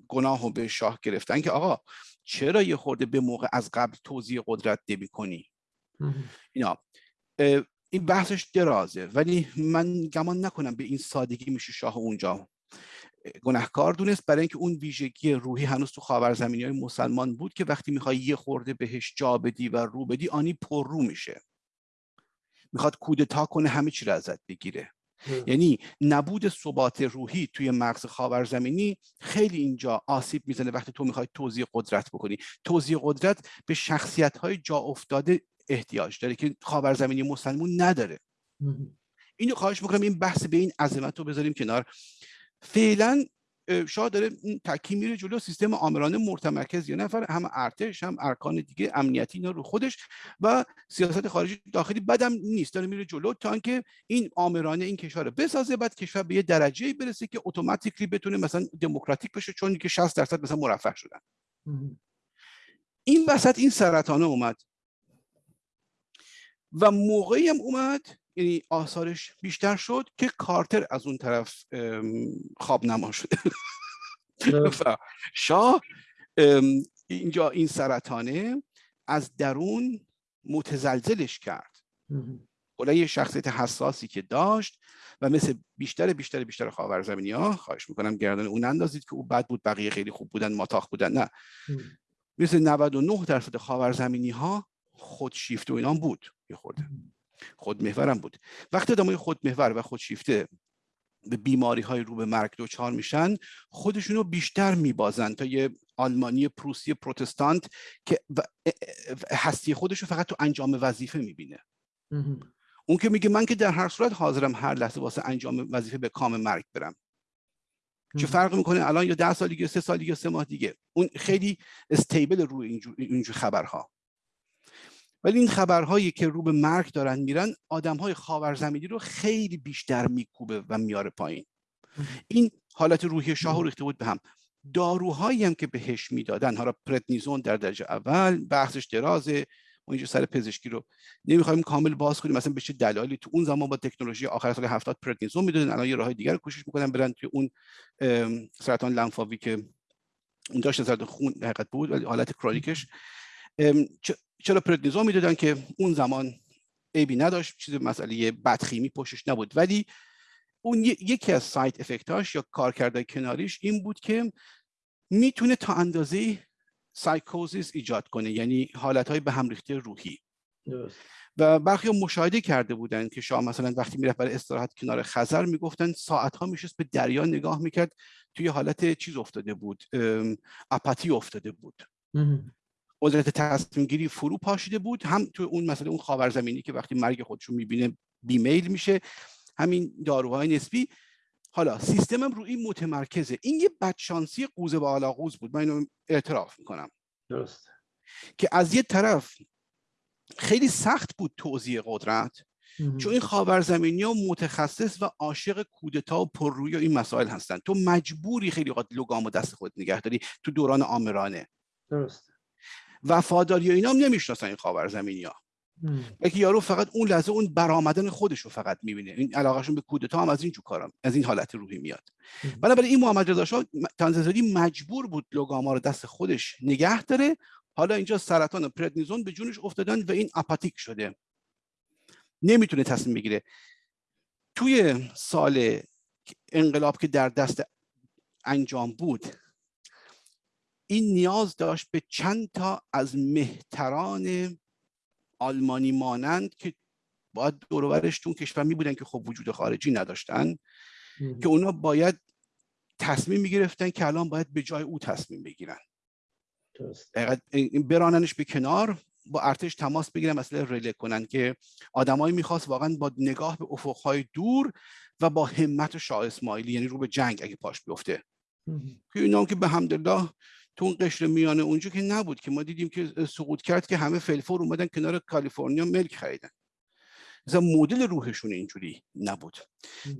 گناه رو به شاه گرفتن که آقا چرا یه خورده به موقع از قبل توضیح قدرت نمی کنی اینا. این بحثش درازه. ولی من گمان نکنم به این سادگی میشه شاه اونجا. گناهکار دونست. برای اینکه اون ویژگی روحی هنوز تو خاورزمینی های مسلمان بود که وقتی می‌خوای یه خورده بهش جا بدی و رو بدی آنی پر رو میشه. می‌خواد کودتا کنه همه چی رو ازت بگیره. یعنی نبود ثبات روحی توی مغز خاورزمینی خیلی اینجا آسیب می‌زنه وقتی تو می‌خوای توضیح قدرت بکنی. توضیح قدرت به شخصیت های جا افتاده احتیاج داره که خاورزمینی مسلمون نداره. اینو خواهش می‌کنم این بحث به این عظمت رو بذاریم کنار. فعلا شاه داره تکی میره جلو سیستم آمرانه مرتمرکز یه نفر هم ارتش هم ارکان دیگه امنیتی اینا رو خودش و سیاست خارجی داخلی بدم نیست. داره میره جلو تا اینکه این آمرانه این کشور رو بسازه بعد کشور به یه درجه برسه که اتوماتیکلی بتونه مثلا دموکراتیک بشه چون که 60 درصد مثلا مرفه شدن. این وسط این سرطانه اومد. و موقعی هم اومد یعنی آثارش بیشتر شد که کارتر از اون طرف خواب نما شده شاه اینجا این سرطانه از درون متزلزلش کرد. یه شخصیت حساسی که داشت و مثل بیشتر بیشتر بیشتر خاورزمینی ها خواهش می‌کنم گردن اون اندازید که او بد بود بقیه خیلی خوب بودن ماتاخ بودن نه. مثل 99 درصد خاورزمینی ها خودشیفته و اینا بود یه خورده. خودمحورم بود. وقتی آدمای خودمحور و خودشیفته به بیماری های رو به مرگ دچار میشن خودشونو بیشتر میبازن تا یه آلمانی پروسی پروتستانت که هستی خودشو فقط تو انجام وظیفه می‌بینه. اون که میگه من که در هر صورت حاضرم هر لحظه واسه انجام وظیفه به کام مرگ برم. چه فرق می‌کنه الان یا ده سال دیگه سه سال دیگه سه ماه دیگه؟ اون خیلی استیبل روی اینجور, اینجور خبرها. ولی این خبرهایی که رو به مرگ دارن میرن آدم های خاورزمینی رو خیلی بیشتر میکوبه و میاره پایین. این حالت روحی شاه ریخته بود به هم. داروهایی هم که بهش می‌دادن حالا پرتنیزون در درجه اول بحثش درازه ما اینجا سر پزشکی رو نمی‌خوایم کامل باز کنیم مثلا به چه دلایلی تو اون زمان با تکنولوژی آخر سال 70 پرتنیزون می‌دادن الان یه راههای دیگر رو کوشش می‌کنن برن توی اون سرطان لنفاوی که اون داشت سرطان خون حقیقت بود ولی حالت کرونیکش. چرا پردنیزون می‌دادن که اون زمان عیبی نداشت چیز مسئله بدخیمی پشتش نبود. ولی اون یکی از سایت افکتاش یا کارکردهای کناریش این بود که می‌تونه تا اندازه سایکوزیس ایجاد کنه یعنی حالتهای به هم ریخته روحی. و برخی مشاهده کرده بودن که شاه مثلا وقتی می‌رفت برای استراحت کنار خزر می‌گفتن ساعت ها میشست به دریا نگاه می‌کرد توی حالت چیز افتاده بود اپاتی افتاده بود. قدرت تصمیم گیری فرو پاشیده بود. هم تو اون مسئله اون خاورزمینی که وقتی مرگ خودشون می‌بینه بیمیل میشه. همین داروهای نسبی. حالا سیستمم روی این متمرکزه. این یه بدشانسی قوزه به قوز بود. من اینو اعتراف می‌کنم. درست. که از یه طرف خیلی سخت بود توضیح قدرت. چون این خاورزمینی ها متخصص و عاشق کودتا و پررویی و این مسائل هستن. تو مجبوری خیلی وقت لگام و دست خود نگه داری تو دوران آمرانه. درست. وفاداری و اینا هم نمی‌شناسن این خاورزمینی ها بلکه یارو فقط اون لحظه اون برآمدن خودش رو فقط می‌بینه. این علاقهشون به کودتا هم از این جو کارم از این حالت روحی میاد. بنابراین این محمد رضا شاه تنززادی مجبور بود لوگاما رو دست خودش نگه داره. حالا اینجا سرطان و پردنیزون به جونش افتادن و این آپاتیک شده. نمی‌تونه تصمیم بگیره. توی سال انقلاب که در دست انجام بود این نیاز داشت به چند تا از مهتران آلمانی مانند که باید دورورش تو کشور می بودن که خب وجود خارجی نداشتن که اونا باید تصمیم می گرفتن که الان باید به جای او تصمیم بگیرن. براننش به کنار با ارتش تماس بگیرن مسئله رله کنن که آدمایی می‌خواست واقعا با نگاه به افقهای دور و با همت شاه اسماعیلی یعنی رو به جنگ اگه پاش بیفته. که اینا که به حمدالله تو اون قشر میانه اونجا که نبود که ما دیدیم که سقوط کرد که همه فلفور اومدن کنار کالیفرنیا ملک خریدن. مثلا مدل روحشون اینجوری نبود.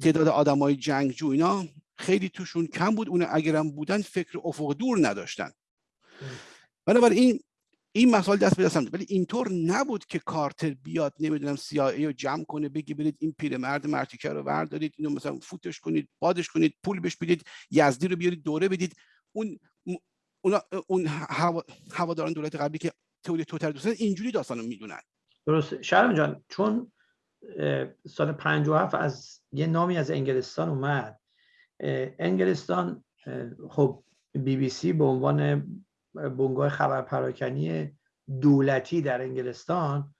تعداد آدمای جنگجو اینا خیلی توشون کم بود. اون اگرم بودن فکر افق دور نداشتن. بنابراین این مسائل دست به دست ولی اینطور نبود که کارتر بیاد نمی‌دونم سیایی رو جمع کنه بگی برید این پیرمرد مرتیکه رو وردارید اینو مثلا فوتش کنید بادش کنید پول بهش بدید یزدی رو بیارید دوره بدید. اون اون اون هواداران دولت قبلی که تئوری توتر دوستن اینجوری داستانو می‌دونن. درست شرم جان چون سال 57 از یه نامی از انگلستان اومد. انگلستان خب بی بی سی به عنوان بنگاه خبر پراکنی دولتی در انگلستان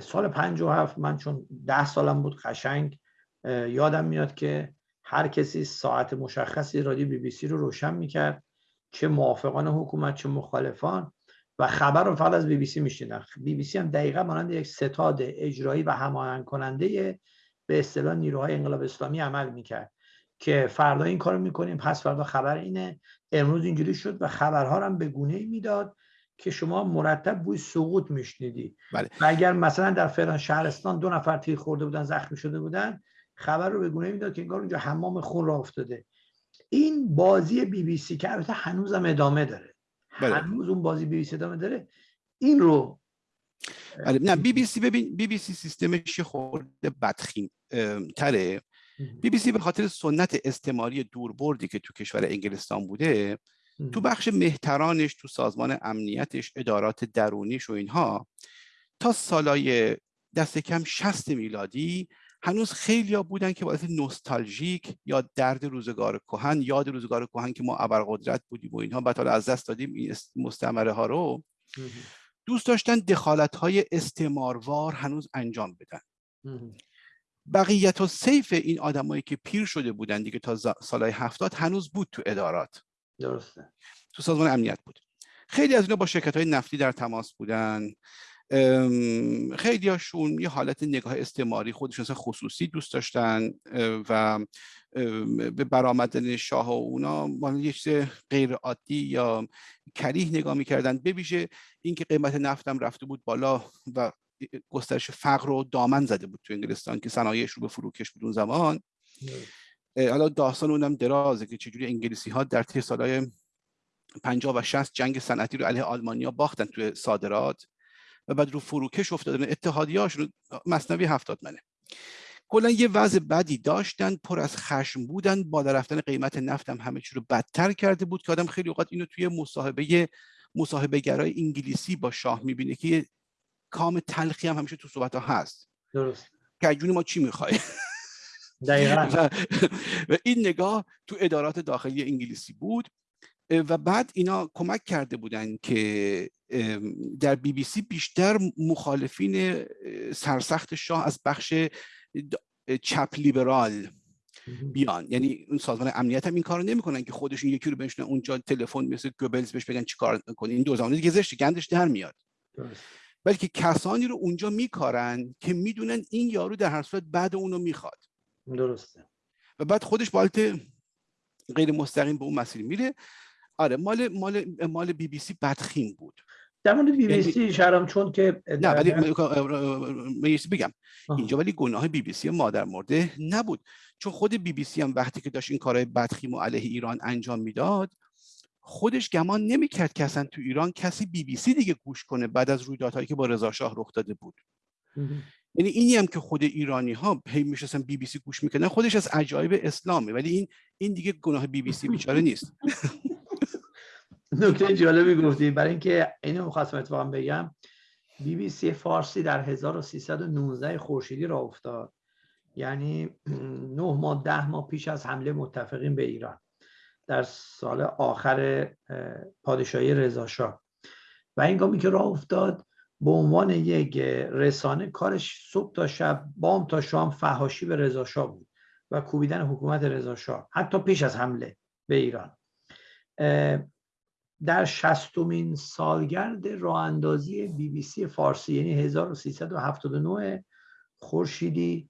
سال 57 من چون ده سالم بود قشنگ یادم میاد که هر کسی ساعت مشخصی رادیو بی بی سی رو روشن می‌کرد. چه موافقان حکومت چه مخالفان. و خبر رو فقط از بی بی سی میشنیدن. بی بی سی هم دقیقا مانند یک ستاد اجرایی و هماهنگ کننده به اصطلاح نیروهای انقلاب اسلامی عمل می‌کرد که فردا این کارو می‌کنیم. پس فردا خبر اینه. امروز اینجوری شد و خبرها هم به گونه ای می‌داد که شما مرتب بوی سقوط میشنیدی. بله. و اگر مثلا در فلان شهرستان دو نفر تیر خورده بودن زخمی شده بودن خبر رو به گونه می‌داد که انگار اونجا حمام خون راه افتاده. این بازی بی بی سی که البته هنوزم ادامه داره بله. هنوز اون بازی بی بی سی ادامه داره این رو بله. نه بی بی سی ببین بی بی سی سیستمش خورده بدخیم تره بی بی سی به خاطر سنت استعماری دوربردی که تو کشور انگلستان بوده تو بخش مهترانش تو سازمان امنیتش ادارات درونیش و اینها تا سالای دست کم 60 میلادی هنوز خیلی ها بودن که باعث نوستالژیک یا درد روزگار کهن یاد روزگار کهن که ما ابرقدرت بودیم و اینها بعد از دست دادیم این مستعمره ها رو. دوست داشتن دخالت های استعماروار هنوز انجام بدن. بقیت و سیف این آدمایی که پیر شده بودن دیگه تا سالهای هفتاد هنوز بود تو ادارات. درسته. تو سازمان امنیت بود. خیلی از اینا با شرکت های نفتی در تماس بودن. خیلی هاشون یه حالت نگاه استعماری خودشون خصوصی دوست داشتن و به برآمدن شاه و اونا یه چیز غیر عادی یا کریه نگاه می‌کردن. ببیشه اینکه قیمت نفتم رفته بود بالا و گسترش فقر رو دامن زده بود تو انگلستان که صنایعش رو به فروکش بود اون زمان. حالا داستان اونم درازه که چجوری انگلیسی ها در طی سالهای 50 و 60 جنگ صنعتی رو علیه آلمانیا باختن توی صادرات. و بعد رو فروکش افتادن اتحادیه‌هاشون مصنوی هفتاد منه. کلا یه وضع بدی داشتن پر از خشم بودن بالا رفتن قیمت نفت هم همه چی رو بدتر کرده بود که آدم خیلی اوقات اینو توی مصاحبه مصاحبه گرای انگلیسی با شاه می‌بینه که کام تلخی هم همیشه تو صحبت ها هست. درست. که ما چی می‌خوای؟ دقیقا. و این نگاه تو ادارات داخلی انگلیسی بود. و بعد اینا کمک کرده بودن که در بی بی سی بیشتر مخالفین سرسخت شاه از بخش چپ لیبرال بیان. یعنی اون سازمان امنیت هم این کارو نمی‌کنن که خودشون یکی رو بنشونن اونجا تلفن مثل گوبلز بهش بگن چیکار کنی. این دو زمانه دیگه زشت گندش در میاد. بلکه کسانی رو اونجا میکارن که می‌دونن این یارو در هر صورت بد اونو می‌خواد. درسته. و بعد خودش به حالت غیر مستقیم به اون مسیر میره. آره مال مال مال بی بی سی بدخیم بود. در مورد بی بی سی یعنی شرم چون که نه ولی بگم. اینجا ولی گناه بی بی سی مادر مرده نبود. چون خود بی بی سی هم وقتی که داشت این کارهای بدخیم و علیه ایران انجام می‌داد خودش گمان نمی‌کرد که اصلا تو ایران کسی بی بی سی دیگه گوش کنه بعد از رویدادهایی که با رضا شاه رخ داده بود. یعنی اینی هم که خود ایرانی ها هی میشستن بی بی سی گوش می‌کنن خودش از عجایب اسلامه ولی این این دیگه گناه بی بی سی بیچاره نیست. نکته جالبی گفتی. برای اینکه اینو می‌خواستم اتفاقا بگم. بی بی سی فارسی در 1319 خورشیدی راه افتاد. یعنی نه ماه ده ماه پیش از حمله متفقین به ایران. در سال آخر پادشاهی رضاشاه و اینگامی که راه افتاد به عنوان یک رسانه کارش صبح تا شب بام تا شام فهاشی به رضاشاه بود و کوبیدن حکومت رضاشاه حتی پیش از حمله به ایران. در شستمین سالگرد راه اندازی بی بی سی فارسی یعنی 1379 خورشیدی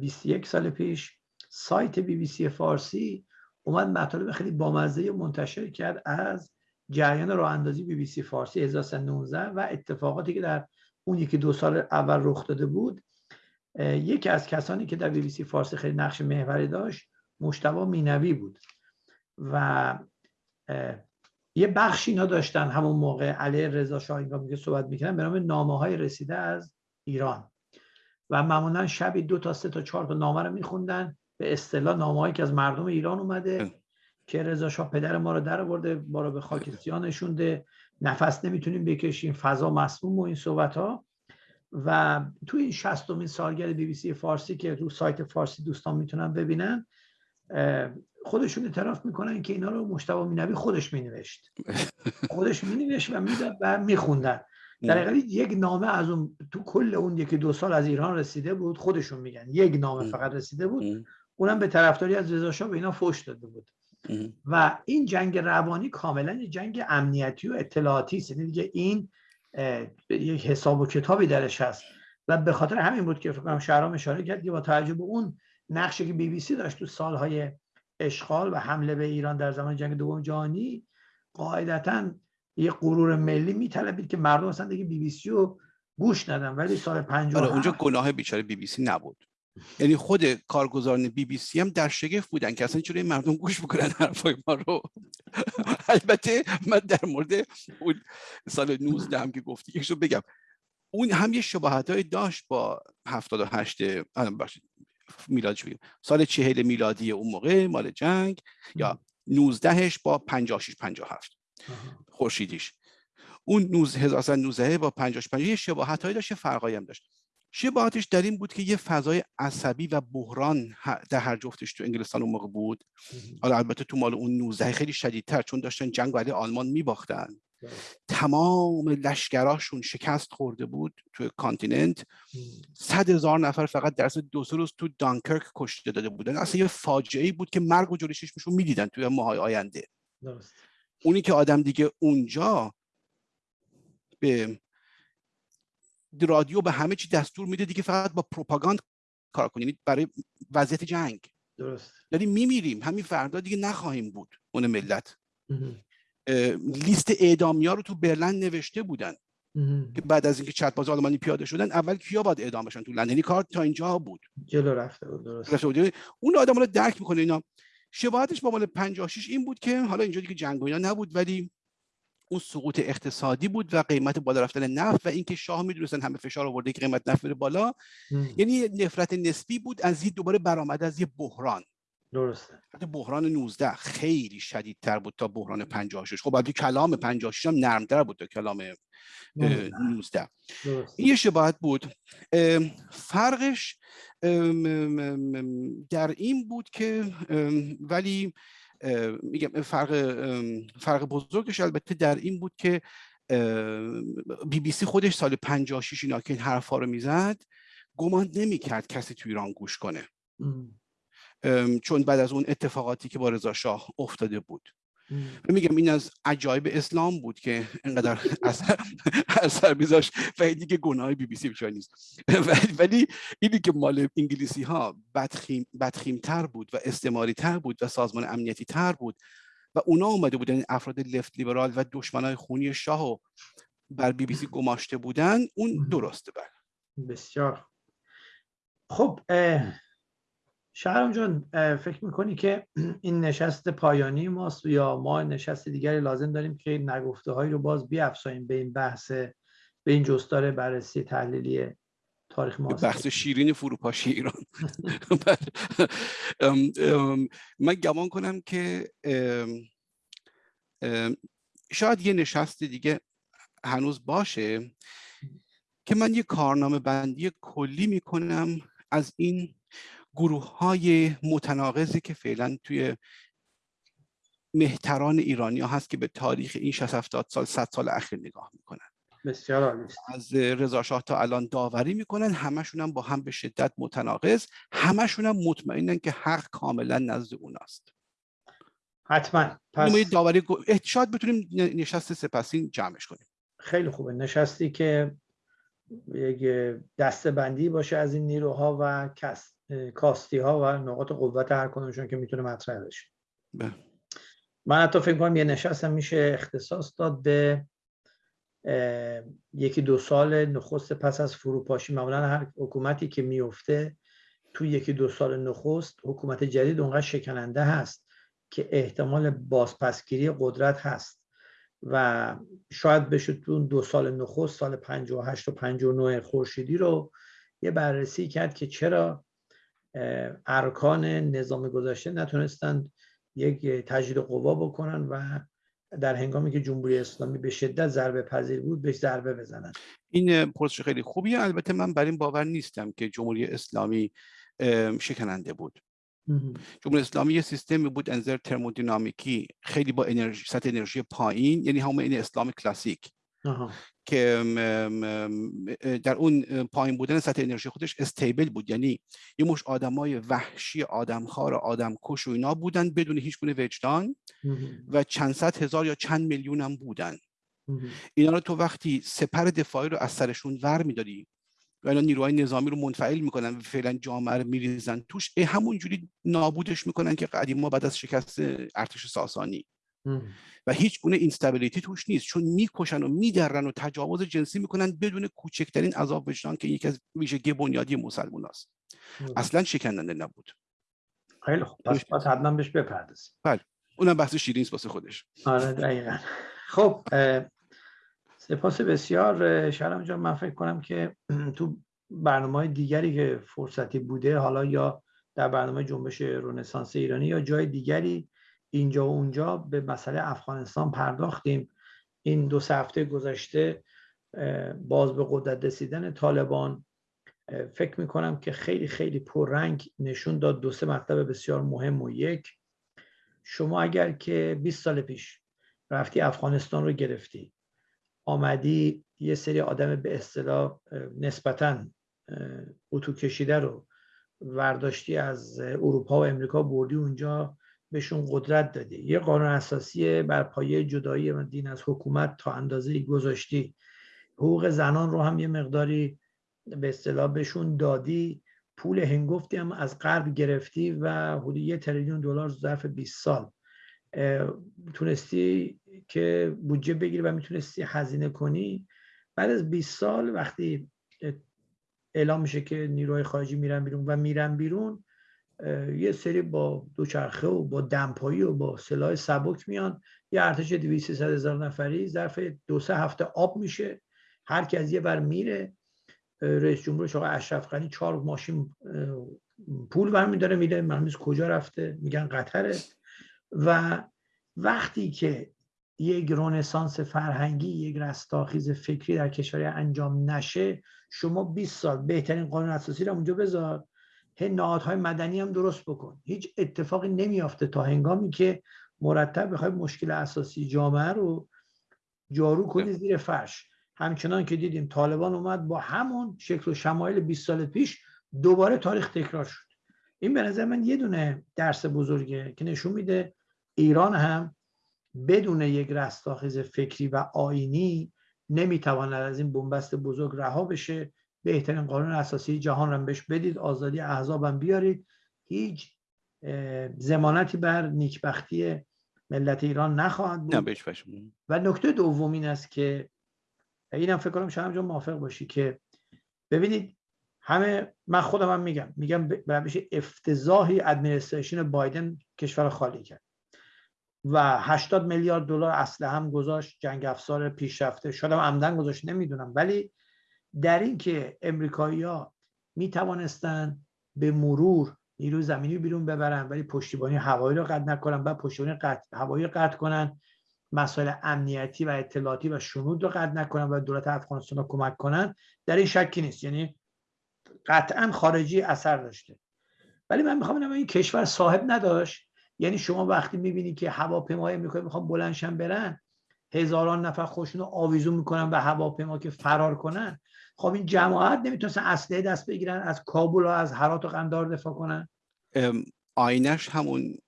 21 سال پیش سایت بی بی سی فارسی اومد مطالب خیلی بامزه منتشر کرد از جریان راه اندازی بی بی سی فارسی 1319 و اتفاقاتی که در اون یکی دو سال اول رخ داده بود. یکی از کسانی که در بی بی سی فارسی خیلی نقش محوری داشت مجتبی مینوی بود و یه بخشی اینا داشتن همون موقع علیه رضا شاه که صحبت می‌کنن به نام نامه های رسیده از ایران. و معمولا شبی دو تا سه تا چهار تا نامه رو میخوندن. به اصطلاح نامه‌هایی که از مردم ایران اومده که رضا شاه پدر ما رو در آورده ما رو به خاک سیاه نشونده. نفس نمی‌تونیم بکشیم فضا مسموم و این صحبت ها و توی این شستمین سالگرد بی بی سی فارسی که رو سایت فارسی دوستان می‌تونن ببینن خودشون اعتراف می‌کنن که اینا رو مشتبه مینوی خودش مینوشت. خودش مینوشت و می‌داد و میخوندن. در حقیقت یک نامه از اون تو کل اون یکی دو سال از ایران رسیده بود خودشون میگن. یک نامه فقط رسیده بود. اونم به طرفداری از رضا شاه به اینا فوش داده بود. و این جنگ روانی کاملا جنگ امنیتی و اطلاعاتی است. یعنی دیگه این یک حساب و کتابی درش هست. و به خاطر همین بود که فکر کنم شهرام اشاره کرد که با توجه به اون نقشی که بی بی سی داشت تو سالهای اشغال و حمله به ایران در زمان جنگ دوم جهانی قاعدتا یه غرور ملی میطلبید که مردم اصلا دیگه بی بی سی رو گوش ندن. ولی سال 50 آره اونجا گناه بیچاره بی بی سی نبود. یعنی خود کارگزاران بی بی سی هم در شگفت بودن که اصلا چرا مردم گوش بکنن حرفای ما رو. البته من در مورد اون سال 19 هم که گفتی یکشو بگم. اون هم یه شباهت داشت با 78 میلادش بگیم سال چهل میلادی اون موقع مال جنگ یا 19 با 56 57 خورشیدیش. اون 1919 با 55 یه شباهت هایی داشت فرقایی هم داشت. شباهتش در این بود که یه فضای عصبی و بحران در هر جفتش تو انگلستان اون موقع بود. حالا البته تو مال اون 19 خیلی شدیدتر چون داشتن جنگ علیه آلمان میباختن. تمام لشکراشون شکست خورده بود تو کانتیننت. صد هزار نفر فقط در دو سه روز تو دانکرک کشته داده بودن. اصلا یه فاجعه بود که مرگ و جلوی چشمشون می‌دیدن توی ماهای آینده. اونی که آدم دیگه اونجا به رادیو به همه چی دستور میده دیگه فقط با پروپاگاند کار کنید یعنی برای وضعیت جنگ. درست. یعنی میمیریم. همین فردا دیگه نخواهیم بود. اون ملت. لیست اعدامی ها رو تو برلن نوشته بودن. که بعد از اینکه چتباز آلمانی پیاده شدن اول کیا باید اعدام بشن؟ تو لندن یعنی کار تا اینجا بود. جلو رفته بود درست. اون آدم رو درک می‌کنه اینا. شباهتش با مال 56 این بود که حالا اینجا دیگه جنگ اینا نبود ولی اون سقوط اقتصادی بود و قیمت بالا رفتن نفت و اینکه شاه می‌دونستن همه فشار آورده که قیمت نفت بره بالا. یعنی نفرت نسبی بود از دوباره برآمد از یه بحران. درسته. بحران 19 خیلی شدیدتر بود تا بحران 56 خب بعد کلام 56 هم نرمتر بود تا کلام 19 این یه شباهت بود. فرقش در این بود که ولی میگم فرق فرق بزرگش البته در این بود که بی بی سی خودش سال 56 اینا که این حرفا رو می‌زد گمان نمی‌کرد کسی تو ایران گوش کنه. چون بعد از اون اتفاقاتی که با رضا شاه افتاده بود. میگم این از عجایب اسلام بود که اینقدر اثر, اثر میذاشت و دیگه گناه بی بی سی نیست. ولی اینی که مال انگلیسی ها بدخیم, بدخیم تر بود و استعماری تر بود و سازمان امنیتی تر بود و اونا اومده بودن افراد لفت لیبرال و دشمنای خونی شاه و بر بی بی سی گماشته بودن اون درسته بر بسیار. خب شهرام جان فکر می‌کنی که این نشست پایانی ماست یا ما نشست دیگری لازم داریم که نگفته هایی رو باز بیافزاییم به این بحث به این جستار بررسی تحلیلی تاریخ ما بحث شیرین فروپاشی ایران. من گمان کنم که شاید یه نشست دیگه هنوز باشه که من یه کارنامه بندی کلی می‌کنم از این گروه های متناقضی که فعلا توی مهتران ایرانی ها هست که به تاریخ این 60 70 سال 100 سال اخیر نگاه می‌کنن. بسیار عالی از رضا شاه تا الان داوری می‌کنن همشون هم با هم به شدت متناقض همشون هم مطمئنن که حق کاملا نزد اوناست. حتما. پس داوری شاید بتونیم نشست سپاسین جمعش کنیم. خیلی خوبه. نشستی که یک دسته بندی باشه از این نیروها و کاستی ها و نقاط قوت هر کدومشون که می‌تونه مطرح بشه. بله. من حتی فکر کنم یه نشست هم میشه اختصاص داد به یکی دو سال نخست پس از فروپاشی. معمولا هر حکومتی که میفته تو یکی دو سال نخست حکومت جدید اونقدر شکننده هست که احتمال بازپسگیری قدرت هست. و شاید بشه تو دو سال نخست سال 58 و 59 خورشیدی رو یه بررسی کرد که چرا ارکان نظام گذشته نتونستند یک تجدید قوا بکنن و در هنگامی که جمهوری اسلامی به شدت ضربه پذیر بود بهش ضربه بزنن. این پرسش خیلی خوبیه. البته من بر این باور نیستم که جمهوری اسلامی شکننده بود. جمهوری اسلامی یه سیستمی بود انظر ترمودینامیکی خیلی با انرژی سطح انرژی پایین یعنی همون این اسلام کلاسیک. که در اون پایین بودن سطح انرژی خودش استیبل بود. یعنی یه مش آدمای وحشی آدمخوار آدمکش و اینا بودن بدون هیچ گونه وجدان و چند صد هزار یا چند میلیون هم بودن. اینا رو تو وقتی سپر دفاعی رو از سرشون ور می‌دادی و اینا نیروهای نظامی رو منفعل می‌کنن و فعلا جامعه رو میریزن توش همونجوری نابودش می‌کنن که قدیما بعد از شکست ارتش ساسانی و هیچ گونه اینستابیلیتی توش نیست. چون می‌کشن و میدرن و تجاوز جنسی می‌کنن بدون کوچکترین عذاب وجدان که یکی از ویژگی بنیادی مسلمان است. اصلا شکننده نبود. خیلی خوب. پس باید حتما بهش بپردازیم. بله. اونم بحث شیرین واسه خودش. آره دقیقا. خب سپاس بسیار. شرم جان من فکر کنم که تو برنامه دیگری که فرصتی بوده حالا یا در برنامه جنبش رنسانس ایرانی یا جای دیگری اینجا و اونجا به مسئله افغانستان پرداختیم. این دو هفته گذشته باز به قدرت رسیدن طالبان فکر می‌کنم که خیلی خیلی پررنگ نشون داد. دو سه مطلب بسیار مهم و یک. شما اگر که 20 سال پیش رفتی افغانستان رو گرفتی آمدی یه سری آدم به اصطلاح نسبتا اتو کشیده رو ورداشتی از اروپا و امریکا بردی اونجا بهشون قدرت دادی. یه قانون اساسی بر پایه جدایی دین از حکومت تا اندازه گذاشتی. حقوق زنان رو هم یه مقداری به اصطلاح بهشون دادی. پول هنگفتی هم از غرب گرفتی و حدود یه تریلیون دلار ظرف 20 سال. تونستی که بودجه بگیری و می‌تونستی هزینه کنی. بعد از 20 سال وقتی اعلام میشه که نیروهای خارجی میرن بیرون و میرن بیرون یه سری با دوچرخه و با دمپایی و با سلاح سبک میان. یه ارتش 200 هزار نفری ظرف دو سه هفته آب میشه. هر کی از یه بر میره رئیس جمهورش آقای اشرف غنی چهار ماشین پول برمیداره میره معلوم کجا رفته؟ میگن قطره. و وقتی که یک رونسانس فرهنگی یک رستاخیز فکری در کشور انجام نشه شما 20 سال بهترین قانون اساسی رو اونجا بذار. نهادهای مدنی هم درست بکن. هیچ اتفاقی نمیافته تا هنگامی که مرتب بخوای مشکل اساسی جامعه رو جارو کنی زیر فرش. همچنان که دیدیم طالبان اومد با همون شکل و شمایل 20 سال پیش دوباره تاریخ تکرار شد. این به نظر من یه دونه درس بزرگه که نشون میده ایران هم بدون یک رستاخیز فکری و آینی نمی‌تواند از این بنبست بزرگ رها بشه. بهترین قانون اساسی جهان رو بهش بدید آزادی احزابم بیارید. هیچ زمانتی بر نیکبختی ملت ایران نخواهد بود. و نکته دوم این است که اینم فکر کنم شما موافق باشی که ببینید همه من خودم هم میگم میگم روش افتضاحی ادمنستریشن بایدن کشور خالی کرد. و 80 میلیارد دلار اسلحه هم گذاشت جنگ افزار پیشرفته. شدم عمدن گذاشت نمی‌دونم. ولی در این که امریکایی ها می توانستن به مرور نیروی زمینی بیرون ببرن ولی پشتیبانی هوایی رو قطع نکنن و پشتیبانی قطع هوایی قطع کنن مسائل امنیتی و اطلاعاتی و شنود رو قطع نکنن و دولت افغانستان رو کمک کنن در این شکی نیست. یعنی قطعا خارجی اثر داشته. ولی من می‌خوام بگم این کشور صاحب نداشت؟ یعنی شما وقتی می‌بینی که هواپیمای امریکایی می‌خوان بلندشن برن هزاران نفر خوشون رو آویزون می‌کنن به هواپیما که فرار کنن. خب این جماعت نمی‌تونستن اسلحه دست بگیرن از کابل و از هرات و قندار دفاع کنن. آینش همون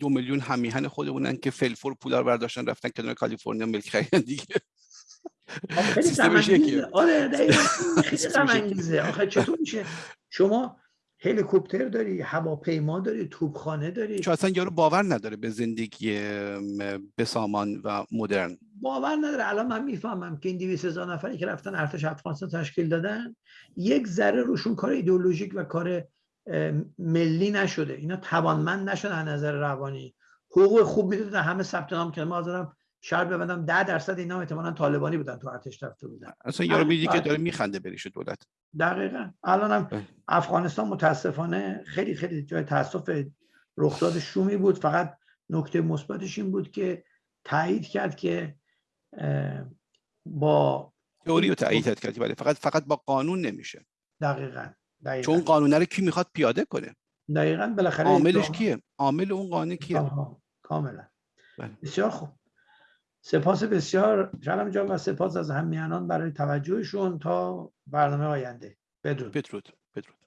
دو میلیون همیهن خودمونن که فلفور پولا رو برداشتن رفتن کنار کالیفرنیا ملک خریدن دیگه. خیلی آره خیلی آخه چطور میشه؟ شما هلیکوپتر داری هواپیما داری توپخانه داری. چون اصلا یارو باور نداره به زندگی بسامان و مدرن. باور نداره. الان من می‌فهمم که این 200 هزار نفری که رفتن ارتش افغانستان تشکیل دادن یک ذره روشون کار ایدئولوژیک و کار ملی نشده. اینا توانمند نشدن از نظر روانی. حقوق خوب می‌دادن همه ثبت نام کردن. ما حاضرم شهر ببندم 10 درصد اینا احتمالاً طالبانی بودن تو ارتش رفته بودن. اصلا یارو میدی که داره میخنده بریش دولت. دقیقا. الانم افغانستان متاسفانه خیلی خیلی جای تاسف رخداد شومی بود. فقط نکته مثبتش این بود که تایید کرد که با تئوری رو تایید کرد ولی فقط فقط با قانون نمیشه. دقیقا, دقیقا. چون قانون رو کی می‌خواد پیاده کنه؟ دقیقا بالاخره عاملش کیه؟ عامل اون قانون کیه؟ کاملا بله. بسیار خوب. سپاس بسیار شلم جان و سپاس از همیانان برای توجهشون تا برنامه آینده. بدرود. بدرود بدرود.